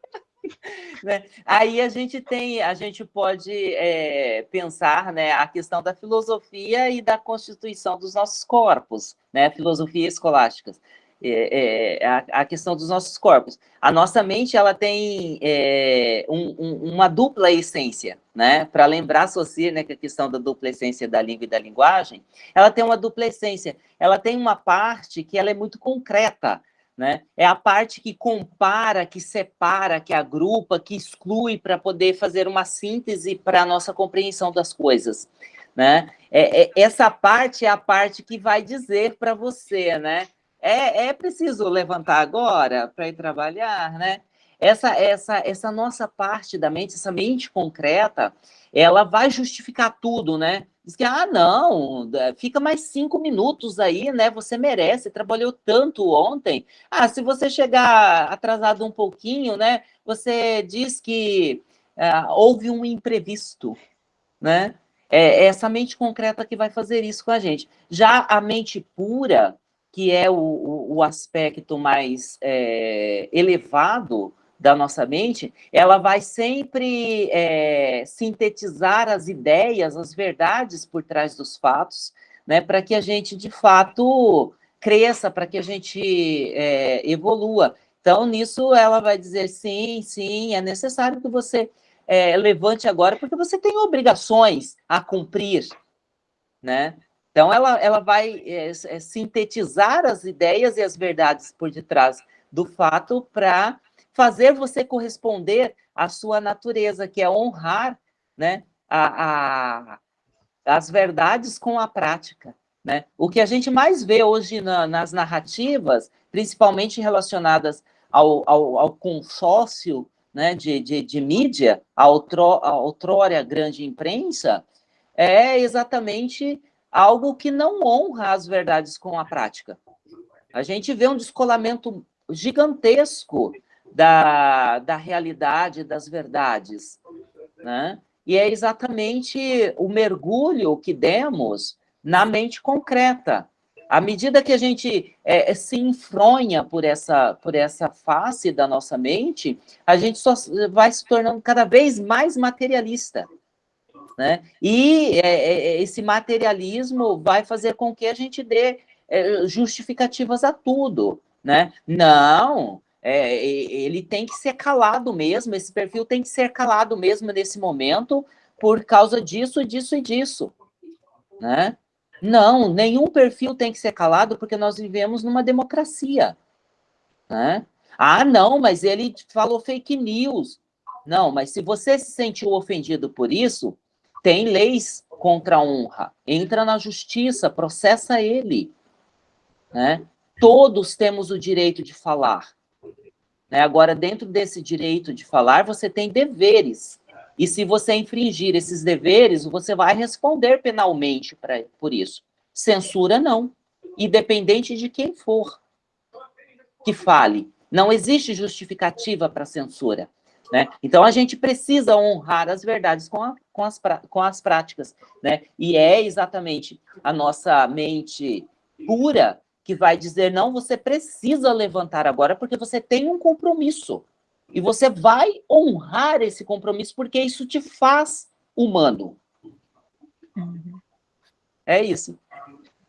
[laughs] né? Aí a gente tem, a gente pode é, pensar né, a questão da filosofia e da constituição dos nossos corpos, né? Filosofia escolásticas é, é, a, a, questão dos nossos corpos. A nossa mente ela tem é, um, um, uma dupla essência, né? Para lembrar, associar né, que a questão da dupla essência da língua e da linguagem, ela tem uma dupla essência. Ela tem uma parte que ela é muito concreta, né? É a parte que compara, que separa, que agrupa, que exclui para poder fazer uma síntese para a nossa compreensão das coisas. Né? É, é, essa parte é a parte que vai dizer para você, né? é, é preciso levantar agora para ir trabalhar, né? Essa, essa, essa nossa parte da mente, essa mente concreta, ela vai justificar tudo, né? Diz que, ah, não, fica mais cinco minutos aí, né? Você merece, trabalhou tanto ontem. Ah, se você chegar atrasado um pouquinho, né? Você diz que ah, houve um imprevisto, né? É essa mente concreta que vai fazer isso com a gente. Já a mente pura, que é o, o, o aspecto mais é, elevado da nossa mente, ela vai sempre é, sintetizar as ideias, as verdades por trás dos fatos, né, para que a gente, de fato, cresça, para que a gente é, evolua. Então, nisso, ela vai dizer, sim, sim, é necessário que você é, levante agora, porque você tem obrigações a cumprir, né? Então, ela, ela vai é, é, sintetizar as ideias e as verdades por detrás do fato para fazer você corresponder à sua natureza, que é honrar né, a, a, as verdades com a prática. Né? O que a gente mais vê hoje na, nas narrativas, principalmente relacionadas ao, ao, ao consórcio né, de, de, de mídia, a, outro, a outrora grande imprensa, é exatamente algo que não honra as verdades com a prática. A gente vê um descolamento gigantesco da, da realidade, das verdades, né? E é exatamente o mergulho que demos na mente concreta. À medida que a gente é, se enfronha por essa, por essa face da nossa mente, a gente só vai se tornando cada vez mais materialista. Né? E é, é, esse materialismo vai fazer com que a gente dê é, justificativas a tudo. Né? Não, é, ele tem que ser calado mesmo, esse perfil tem que ser calado mesmo nesse momento, por causa disso, disso e disso. Né? Não, nenhum perfil tem que ser calado, porque nós vivemos numa democracia. Né? Ah, não, mas ele falou fake news. Não, mas se você se sentiu ofendido por isso, tem leis contra a honra. Entra na justiça, processa ele. Né? Todos temos o direito de falar. Né? Agora, dentro desse direito de falar, você tem deveres. E se você infringir esses deveres, você vai responder penalmente pra, por isso. Censura, não. Independente de quem for que fale. Não existe justificativa para censura. Né? Então, a gente precisa honrar as verdades com, a, com, as, com as práticas. Né? E é exatamente a nossa mente pura que vai dizer, não, você precisa levantar agora porque você tem um compromisso. E você vai honrar esse compromisso porque isso te faz humano. Uhum. É isso.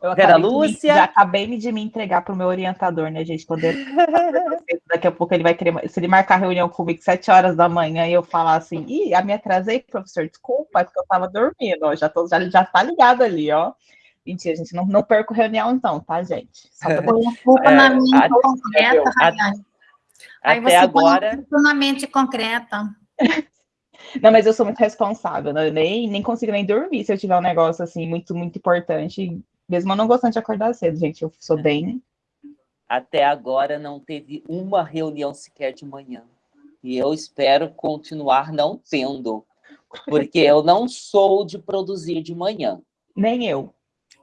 Eu Vera Lúcia. Me, já acabei de me entregar para o meu orientador, né, gente? Quando ele, [laughs] daqui a pouco ele vai querer. Se ele marcar reunião comigo sete horas da manhã e eu falar assim, ih, a me atrasei, professor, desculpa, é porque eu estava dormindo, ó, já, tô, já, já tá ligado ali, ó. Mentira, gente, não, não perco reunião, então, tá, gente? Só põe culpa na minha concreta, Rayane. Aí você agora... põe na mente concreta. Não, mas eu sou muito responsável, né? nem, nem consigo nem dormir se eu tiver um negócio assim muito, muito importante mesmo eu não gostando de acordar cedo, gente, eu sou bem. Até agora não teve uma reunião sequer de manhã. E eu espero continuar não tendo, porque eu não sou de produzir de manhã. Nem eu.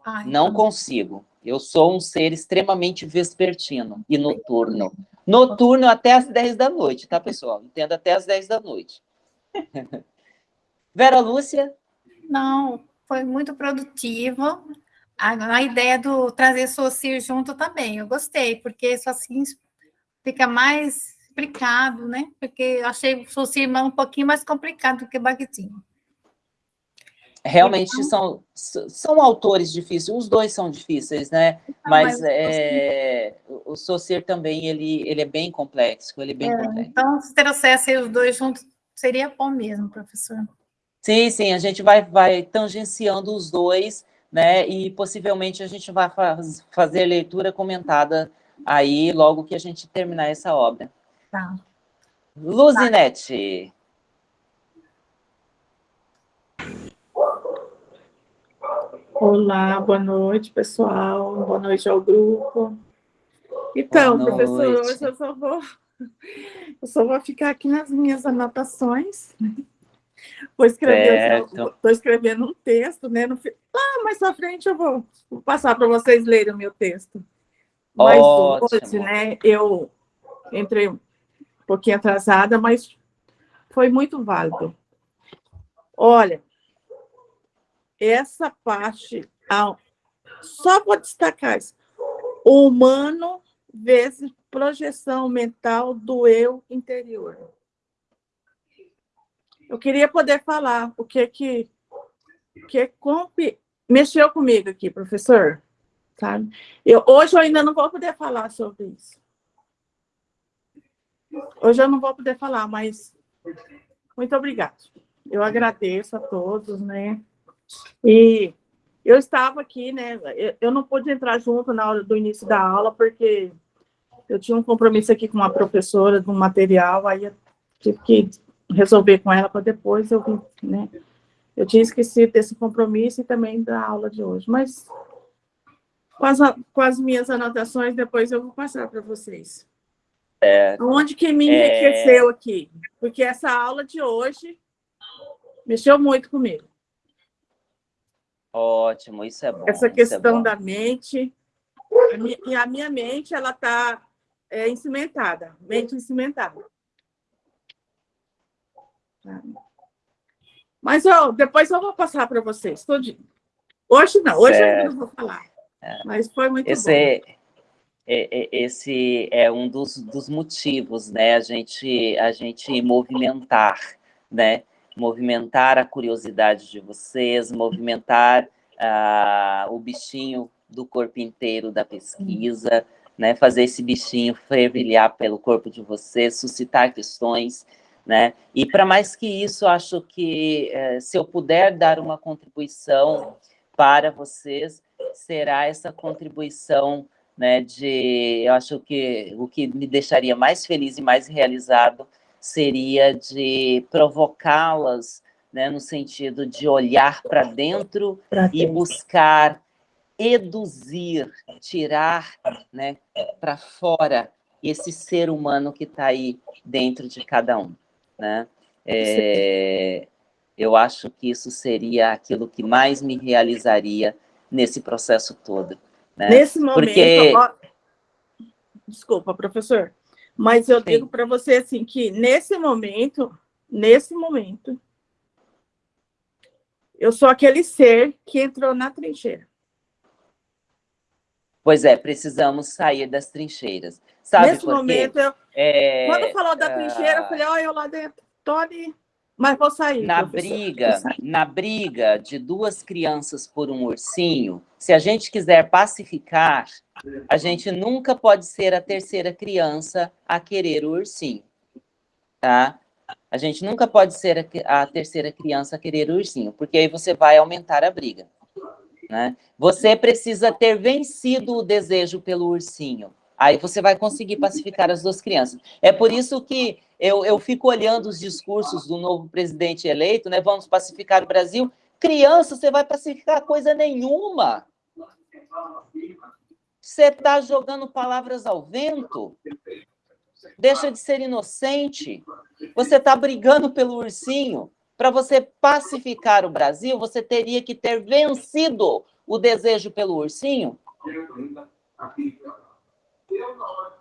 Ai, não tá. consigo. Eu sou um ser extremamente vespertino e noturno. Noturno até as 10 da noite, tá, pessoal? Entendo até as 10 da noite. [laughs] Vera Lúcia? Não, foi muito produtivo a, a ideia do trazer Socir junto também, eu gostei, porque isso assim fica mais explicado, né? Porque eu achei o Socir um pouquinho mais complicado do que Bakhtin. Realmente então, são, são autores difíceis, os dois são difíceis, né? mas, mas é, o Saussure também, ele, ele é bem complexo, ele é bem é, complexo. Então, se trouxesse os dois juntos, seria bom mesmo, professor. Sim, sim, a gente vai, vai tangenciando os dois, né? E possivelmente a gente vai faz, fazer leitura comentada aí logo que a gente terminar essa obra. Tá. Luzinete. Olá, boa noite, pessoal. Boa noite ao grupo. Então, professor, hoje eu só vou eu só vou ficar aqui nas minhas anotações. Vou escrever, estou escrevendo um texto, né? No, lá mais à frente eu vou, vou passar para vocês lerem o meu texto. Mas Ótimo. hoje, né, eu entrei um pouquinho atrasada, mas foi muito válido. Olha, essa parte, só vou destacar isso. O humano vezes projeção mental do eu interior. Eu queria poder falar o que que, que comp... mexeu comigo aqui, professor. Sabe? Eu, hoje eu ainda não vou poder falar sobre isso. Hoje eu não vou poder falar, mas muito obrigado. Eu agradeço a todos, né? E eu estava aqui, né? Eu não pude entrar junto na hora do início da aula, porque eu tinha um compromisso aqui com uma professora do material, aí eu tive que resolver com ela para depois eu vim, né? Eu tinha esquecido desse compromisso e também da aula de hoje, mas com as, com as minhas anotações, depois eu vou passar para vocês. É, Onde que me enriqueceu é... aqui? Porque essa aula de hoje mexeu muito comigo. Ótimo, isso é bom. Essa é questão é da mente, e a minha mente, ela está é, encimentada, mente encimentada. Mas eu, depois eu vou passar para vocês, tudinho. Hoje não, hoje certo. eu não vou falar. Mas foi muito esse bom. É, é, esse é um dos, dos motivos, né? A gente, a gente movimentar, né? Movimentar a curiosidade de vocês, movimentar uh, o bichinho do corpo inteiro da pesquisa, né? Fazer esse bichinho fervilhar pelo corpo de vocês, suscitar questões, né? E para mais que isso, acho que eh, se eu puder dar uma contribuição para vocês, será essa contribuição né, de, eu acho que o que me deixaria mais feliz e mais realizado seria de provocá-las, né, no sentido de olhar para dentro e buscar eduzir, tirar né, para fora esse ser humano que está aí dentro de cada um. Né? É, eu acho que isso seria aquilo que mais me realizaria nesse processo todo. Né? Nesse momento, Porque... ó, desculpa, professor, mas eu Sim. digo para você assim que nesse momento, nesse momento, eu sou aquele ser que entrou na trincheira. Pois é, precisamos sair das trincheiras. Sabe Nesse momento, eu, é, quando falou da trincheira, eu falei, olha, eu lá dentro, ali. Mas vou sair. Na briga, sair. na briga de duas crianças por um ursinho, se a gente quiser pacificar, a gente nunca pode ser a terceira criança a querer o ursinho, tá? A gente nunca pode ser a, a terceira criança a querer o ursinho, porque aí você vai aumentar a briga. Né? Você precisa ter vencido o desejo pelo ursinho. Aí você vai conseguir pacificar as duas crianças. É por isso que eu, eu fico olhando os discursos do novo presidente eleito, né? Vamos pacificar o Brasil. Criança, você vai pacificar coisa nenhuma. Você está jogando palavras ao vento. Deixa de ser inocente. Você está brigando pelo ursinho. Para você pacificar o Brasil, você teria que ter vencido o desejo pelo ursinho.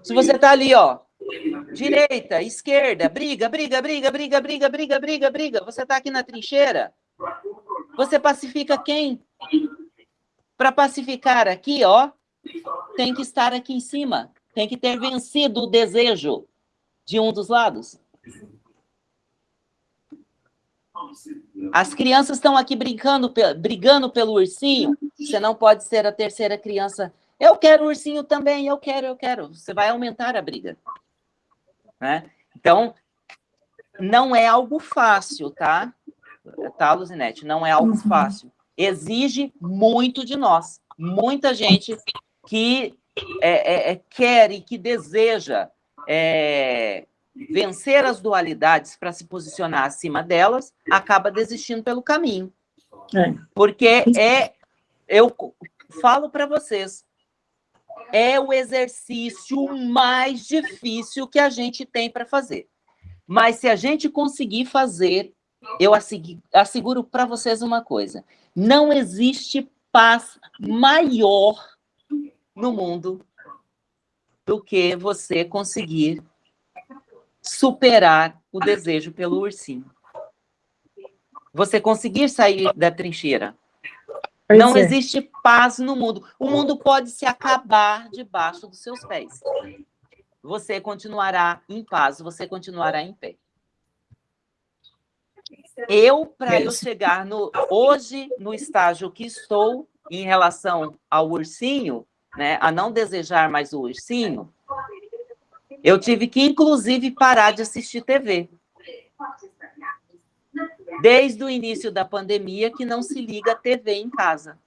Se você está ali, ó, direita, esquerda, briga, briga, briga, briga, briga, briga, briga, briga, você está aqui na trincheira, você pacifica quem? Para pacificar aqui, ó, tem que estar aqui em cima, tem que ter vencido o desejo de um dos lados. As crianças estão aqui brincando, brigando pelo ursinho, você não pode ser a terceira criança eu quero ursinho também, eu quero, eu quero. Você vai aumentar a briga. Né? Então, não é algo fácil, tá? Tá, Luzinete? Não é algo uhum. fácil. Exige muito de nós. Muita gente que é, é, é quer e que deseja é, vencer as dualidades para se posicionar acima delas, acaba desistindo pelo caminho. É. Porque é, eu falo para vocês, é o exercício mais difícil que a gente tem para fazer. Mas se a gente conseguir fazer, eu asseguro para vocês uma coisa: não existe paz maior no mundo do que você conseguir superar o desejo pelo ursinho. Você conseguir sair da trincheira, Pois não é. existe paz no mundo. O mundo pode se acabar debaixo dos seus pés. Você continuará em paz, você continuará em pé. Eu, para eu chegar no, hoje no estágio que estou em relação ao ursinho, né, a não desejar mais o ursinho, eu tive que, inclusive, parar de assistir TV desde o início da pandemia que não se liga a TV em casa.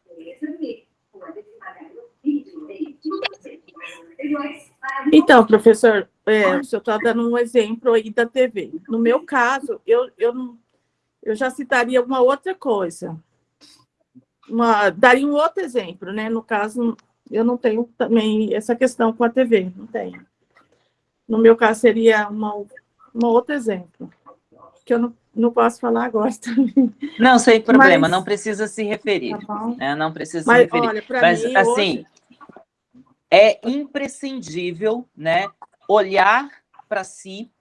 Então, professor, é, o senhor está dando um exemplo aí da TV. No meu caso, eu, eu, eu já citaria uma outra coisa. Uma, daria um outro exemplo, né? No caso, eu não tenho também essa questão com a TV, não tenho. No meu caso, seria uma, um outro exemplo, que eu não não posso falar agora [laughs] também. Não, sem problema, Mas... não precisa se referir. Tá né? Não precisa Mas, se referir. Olha, Mas, mim, assim, hoje... é imprescindível né, olhar para si,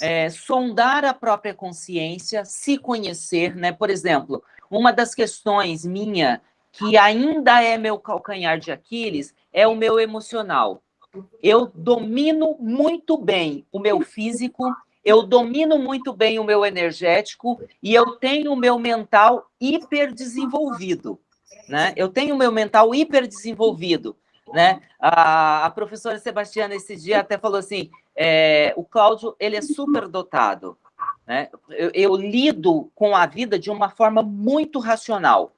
é, sondar a própria consciência, se conhecer, né? Por exemplo, uma das questões minha, que ainda é meu calcanhar de Aquiles, é o meu emocional. Eu domino muito bem o meu físico, eu domino muito bem o meu energético e eu tenho o meu mental hiperdesenvolvido. Né? Eu tenho o meu mental hiperdesenvolvido. Né? A, a professora Sebastiana esse dia até falou assim, é, o Cláudio ele é super dotado. Né? Eu, eu lido com a vida de uma forma muito racional.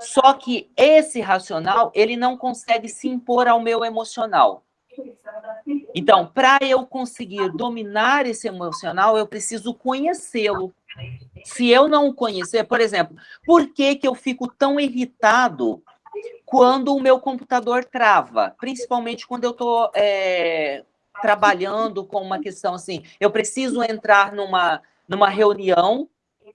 Só que esse racional ele não consegue se impor ao meu emocional. Então, para eu conseguir dominar esse emocional, eu preciso conhecê-lo. Se eu não o conhecer, por exemplo, por que, que eu fico tão irritado quando o meu computador trava? Principalmente quando eu estou é, trabalhando com uma questão assim, eu preciso entrar numa, numa reunião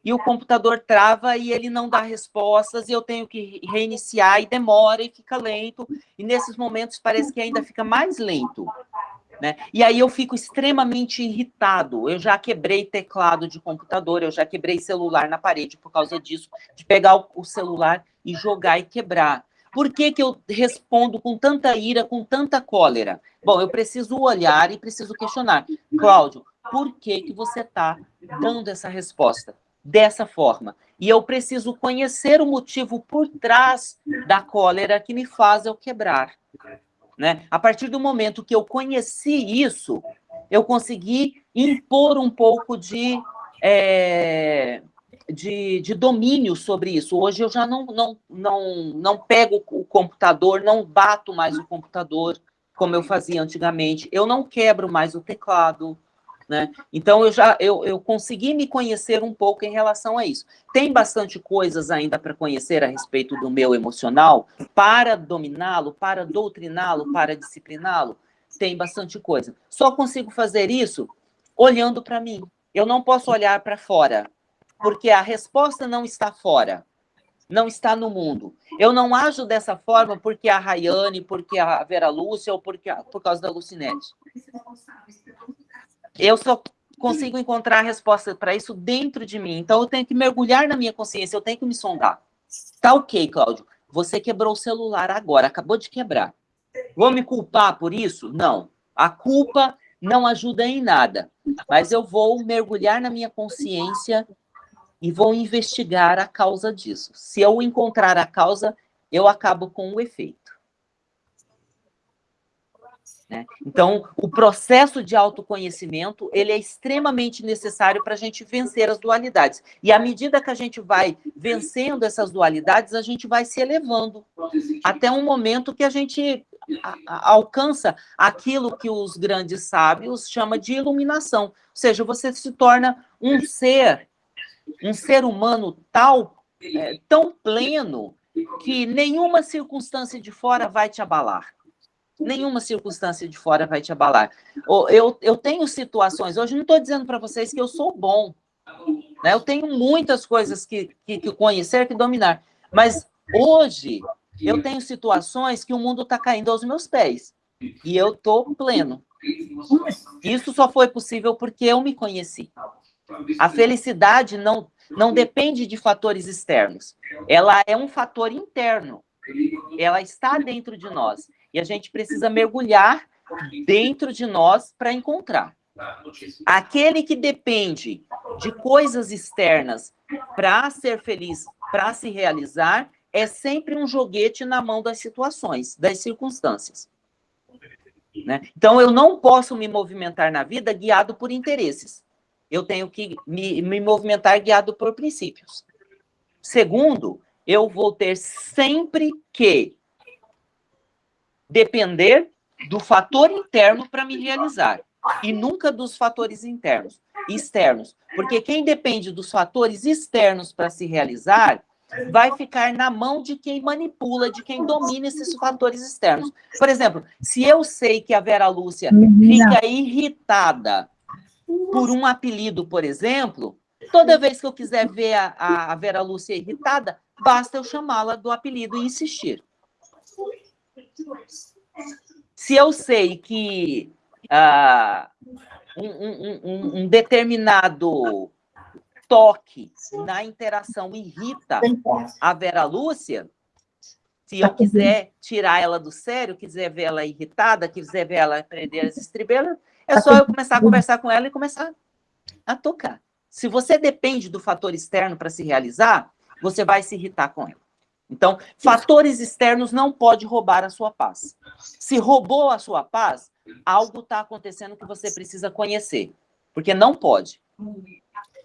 e o computador trava e ele não dá respostas, e eu tenho que reiniciar, e demora, e fica lento, e nesses momentos parece que ainda fica mais lento. Né? E aí eu fico extremamente irritado. Eu já quebrei teclado de computador, eu já quebrei celular na parede por causa disso, de pegar o celular e jogar e quebrar. Por que, que eu respondo com tanta ira, com tanta cólera? Bom, eu preciso olhar e preciso questionar. Cláudio, por que, que você está dando essa resposta? Dessa forma. E eu preciso conhecer o motivo por trás da cólera que me faz eu quebrar. Né? A partir do momento que eu conheci isso, eu consegui impor um pouco de, é, de, de, domínio sobre isso. Hoje eu já não, não, não, não pego o computador, não bato mais o computador, como eu fazia antigamente. Eu não quebro mais o teclado, né? Então, eu já eu, eu consegui me conhecer um pouco em relação a isso. Tem bastante coisas ainda para conhecer a respeito do meu emocional, para dominá-lo, para doutriná-lo, para discipliná-lo? Tem bastante coisa. Só consigo fazer isso olhando para mim. Eu não posso olhar para fora, porque a resposta não está fora, não está no mundo. Eu não ajo dessa forma porque a Rayane, porque a Vera Lúcia ou porque a, por causa da Lucinete. Eu só consigo encontrar a resposta para isso dentro de mim. Então, eu tenho que mergulhar na minha consciência, eu tenho que me sondar. Tá ok, Cláudio. Você quebrou o celular agora, acabou de quebrar. Vou me culpar por isso? Não. A culpa não ajuda em nada. Mas eu vou mergulhar na minha consciência e vou investigar a causa disso. Se eu encontrar a causa, eu acabo com o efeito. Né? Então, o processo de autoconhecimento ele é extremamente necessário para a gente vencer as dualidades. E à medida que a gente vai vencendo essas dualidades, a gente vai se elevando até um momento que a gente alcança aquilo que os grandes sábios chamam de iluminação. Ou seja, você se torna um ser, um ser humano tal, é, tão pleno, que nenhuma circunstância de fora vai te abalar nenhuma circunstância de fora vai te abalar. Eu, eu tenho situações, hoje não estou dizendo para vocês que eu sou bom, né? eu tenho muitas coisas que, que, que conhecer, que dominar, mas hoje eu tenho situações que o mundo está caindo aos meus pés, e eu estou pleno. Isso só foi possível porque eu me conheci. A felicidade não, não depende de fatores externos, ela é um fator interno, ela está dentro de nós. E a gente precisa mergulhar dentro de nós para encontrar. Aquele que depende de coisas externas para ser feliz, para se realizar, é sempre um joguete na mão das situações, das circunstâncias. Né? Então, eu não posso me movimentar na vida guiado por interesses. Eu tenho que me, me movimentar guiado por princípios. Segundo, eu vou ter sempre que depender do fator interno para me realizar e nunca dos fatores internos, externos. Porque quem depende dos fatores externos para se realizar vai ficar na mão de quem manipula, de quem domina esses fatores externos. Por exemplo, se eu sei que a Vera Lúcia fica irritada por um apelido, por exemplo, toda vez que eu quiser ver a, a Vera Lúcia irritada, basta eu chamá-la do apelido e insistir. Se eu sei que uh, um, um, um, um determinado toque na interação irrita a Vera Lúcia, se eu quiser tirar ela do sério, quiser ver ela irritada, quiser ver ela perder as estrebelas, é só eu começar a conversar com ela e começar a tocar. Se você depende do fator externo para se realizar, você vai se irritar com ela. Então, fatores externos não podem roubar a sua paz. Se roubou a sua paz, algo está acontecendo que você precisa conhecer. Porque não pode.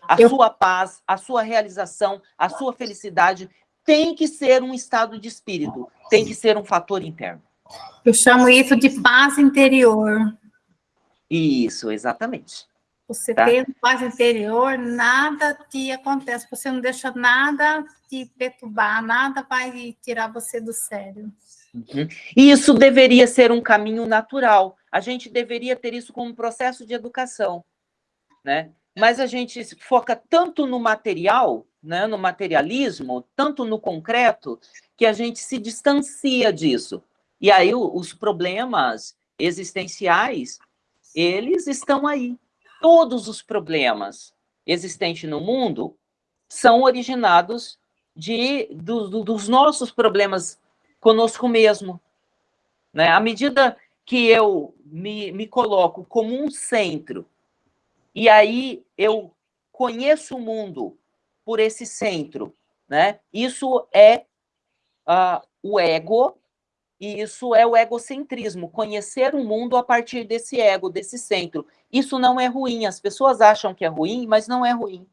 A eu... sua paz, a sua realização, a sua felicidade tem que ser um estado de espírito, tem que ser um fator interno. Eu chamo isso de paz interior. Isso, exatamente. Você tá? tem paz interior, nada te acontece, você não deixa nada te perturbar, nada vai tirar você do sério. Uhum. E isso deveria ser um caminho natural. A gente deveria ter isso como um processo de educação, né? Mas a gente foca tanto no material, né, no materialismo, tanto no concreto, que a gente se distancia disso. E aí os problemas existenciais, eles estão aí. Todos os problemas existentes no mundo são originados de, do, do, dos nossos problemas conosco mesmo. Né? À medida que eu me, me coloco como um centro, e aí eu conheço o mundo por esse centro, né? Isso é uh, o ego, e isso é o egocentrismo, conhecer o mundo a partir desse ego, desse centro. Isso não é ruim, as pessoas acham que é ruim, mas não é ruim.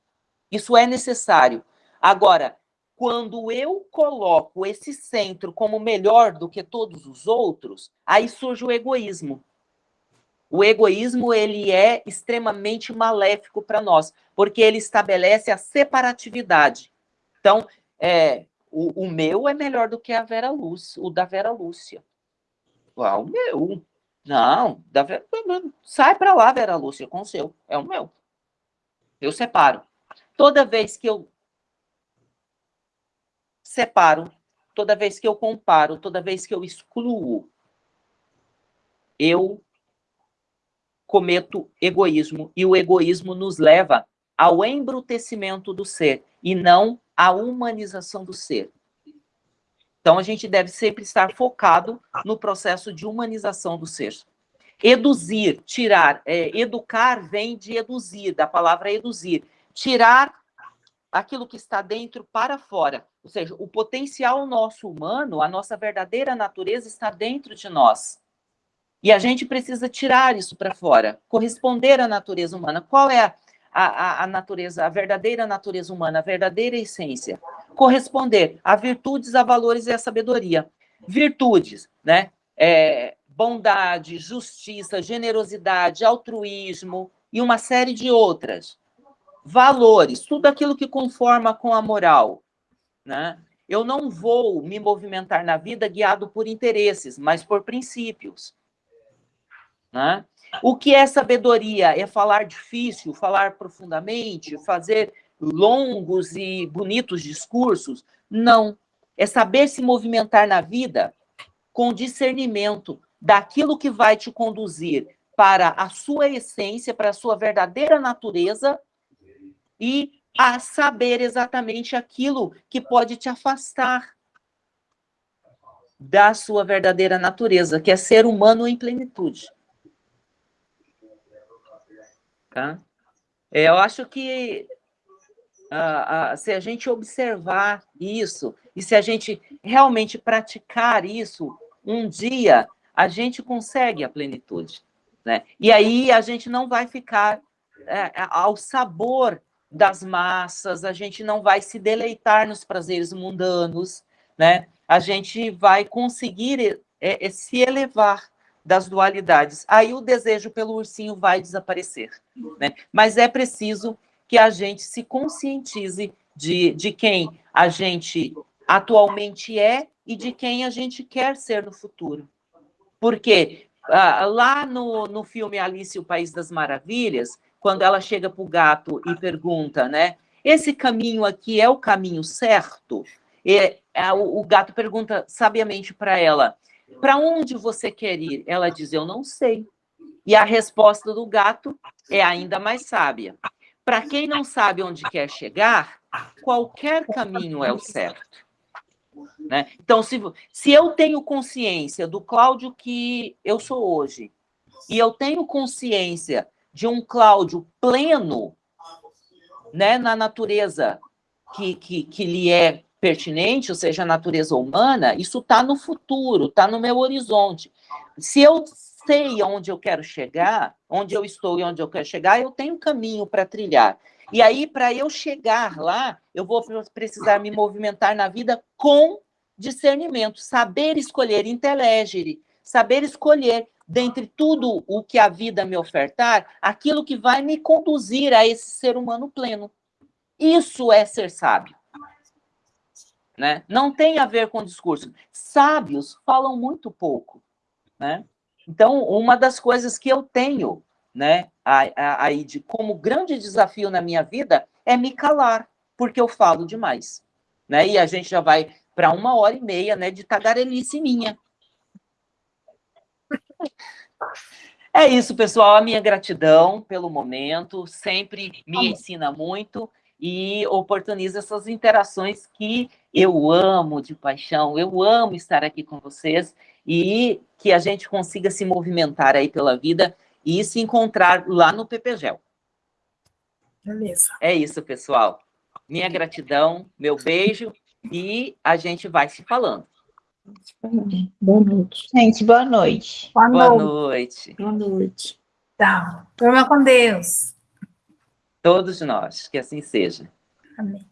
Isso é necessário. Agora, quando eu coloco esse centro como melhor do que todos os outros, aí surge o egoísmo. O egoísmo ele é extremamente maléfico para nós, porque ele estabelece a separatividade. Então, é, o, o, meu é melhor do que a Vera Lúcia, o da Vera Lúcia. Ah, o meu. Não, da Vera, sai para lá, Vera Lúcia, com o seu. É o meu. Eu separo. Toda vez que eu separo, toda vez que eu comparo, toda vez que eu excluo, eu cometo egoísmo. E o egoísmo nos leva ao embrutecimento do ser e não à humanização do ser. Então, a gente deve sempre estar focado no processo de humanização do ser. Eduzir, tirar, é, educar vem de eduzir, da palavra eduzir. Tirar aquilo que está dentro para fora. Ou seja, o potencial nosso humano, a nossa verdadeira natureza está dentro de nós. E a gente precisa tirar isso para fora, corresponder à natureza humana. Qual é a, a, a, natureza, a verdadeira natureza humana, a verdadeira essência? Corresponder a virtudes, a valores e a sabedoria. Virtudes, né? É, bondade, justiça, generosidade, altruísmo e uma série de outras valores, tudo aquilo que conforma com a moral. Né? Eu não vou me movimentar na vida guiado por interesses, mas por princípios. Né? O que é sabedoria? É falar difícil, falar profundamente, fazer longos e bonitos discursos? Não. É saber se movimentar na vida com discernimento daquilo que vai te conduzir para a sua essência, para a sua verdadeira natureza e a saber exatamente aquilo que pode te afastar da sua verdadeira natureza, que é ser humano em plenitude. Tá? É, eu acho que uh, uh, se a gente observar isso, e se a gente realmente praticar isso, um dia a gente consegue a plenitude. Né? E aí a gente não vai ficar é, ao sabor das massas, a gente não vai se deleitar nos prazeres mundanos, né? A gente vai conseguir é, é, se elevar das dualidades. Aí o desejo pelo ursinho vai desaparecer, né? Mas é preciso que a gente se conscientize de, de quem a gente atualmente é e de quem a gente quer ser no futuro. Porque ah, lá no, no filme Alice o País das Maravilhas, quando ela chega para o gato e pergunta, né? Esse caminho aqui é o caminho certo? E, a, o, o gato pergunta sabiamente para ela: para onde você quer ir? Ela diz: eu não sei. E a resposta do gato é ainda mais sábia. para quem não sabe onde quer chegar, qualquer caminho é o certo. Né? Então, se, se eu tenho consciência do Cláudio que eu sou hoje, e eu tenho consciência de um Cláudio pleno né, na natureza que, que, que lhe é pertinente, ou seja, a natureza humana, isso está no futuro, está no meu horizonte. Se eu sei onde eu quero chegar, onde eu estou e onde eu quero chegar, eu tenho caminho para trilhar. E aí, para eu chegar lá, eu vou precisar me movimentar na vida com discernimento, saber escolher, intelegere, saber escolher dentre tudo o que a vida me ofertar, aquilo que vai me conduzir a esse ser humano pleno. Isso é ser sábio. Né? Não tem a ver com discurso. Sábios falam muito pouco. Né? Então, uma das coisas que eu tenho né, aí de como grande desafio na minha vida é me calar, porque eu falo demais. Né? E a gente já vai para uma hora e meia né, de tagarelice minha. É isso, pessoal. A minha gratidão pelo momento sempre me ensina muito e oportuniza essas interações que eu amo de paixão. Eu amo estar aqui com vocês e que a gente consiga se movimentar aí pela vida e se encontrar lá no PPGEL. Beleza. É isso, pessoal. Minha gratidão, meu beijo e a gente vai se falando. Boa noite. Gente, boa noite. Boa, boa noite. Boa noite. Tá. Toma com Deus. Todos nós, que assim seja. Amém.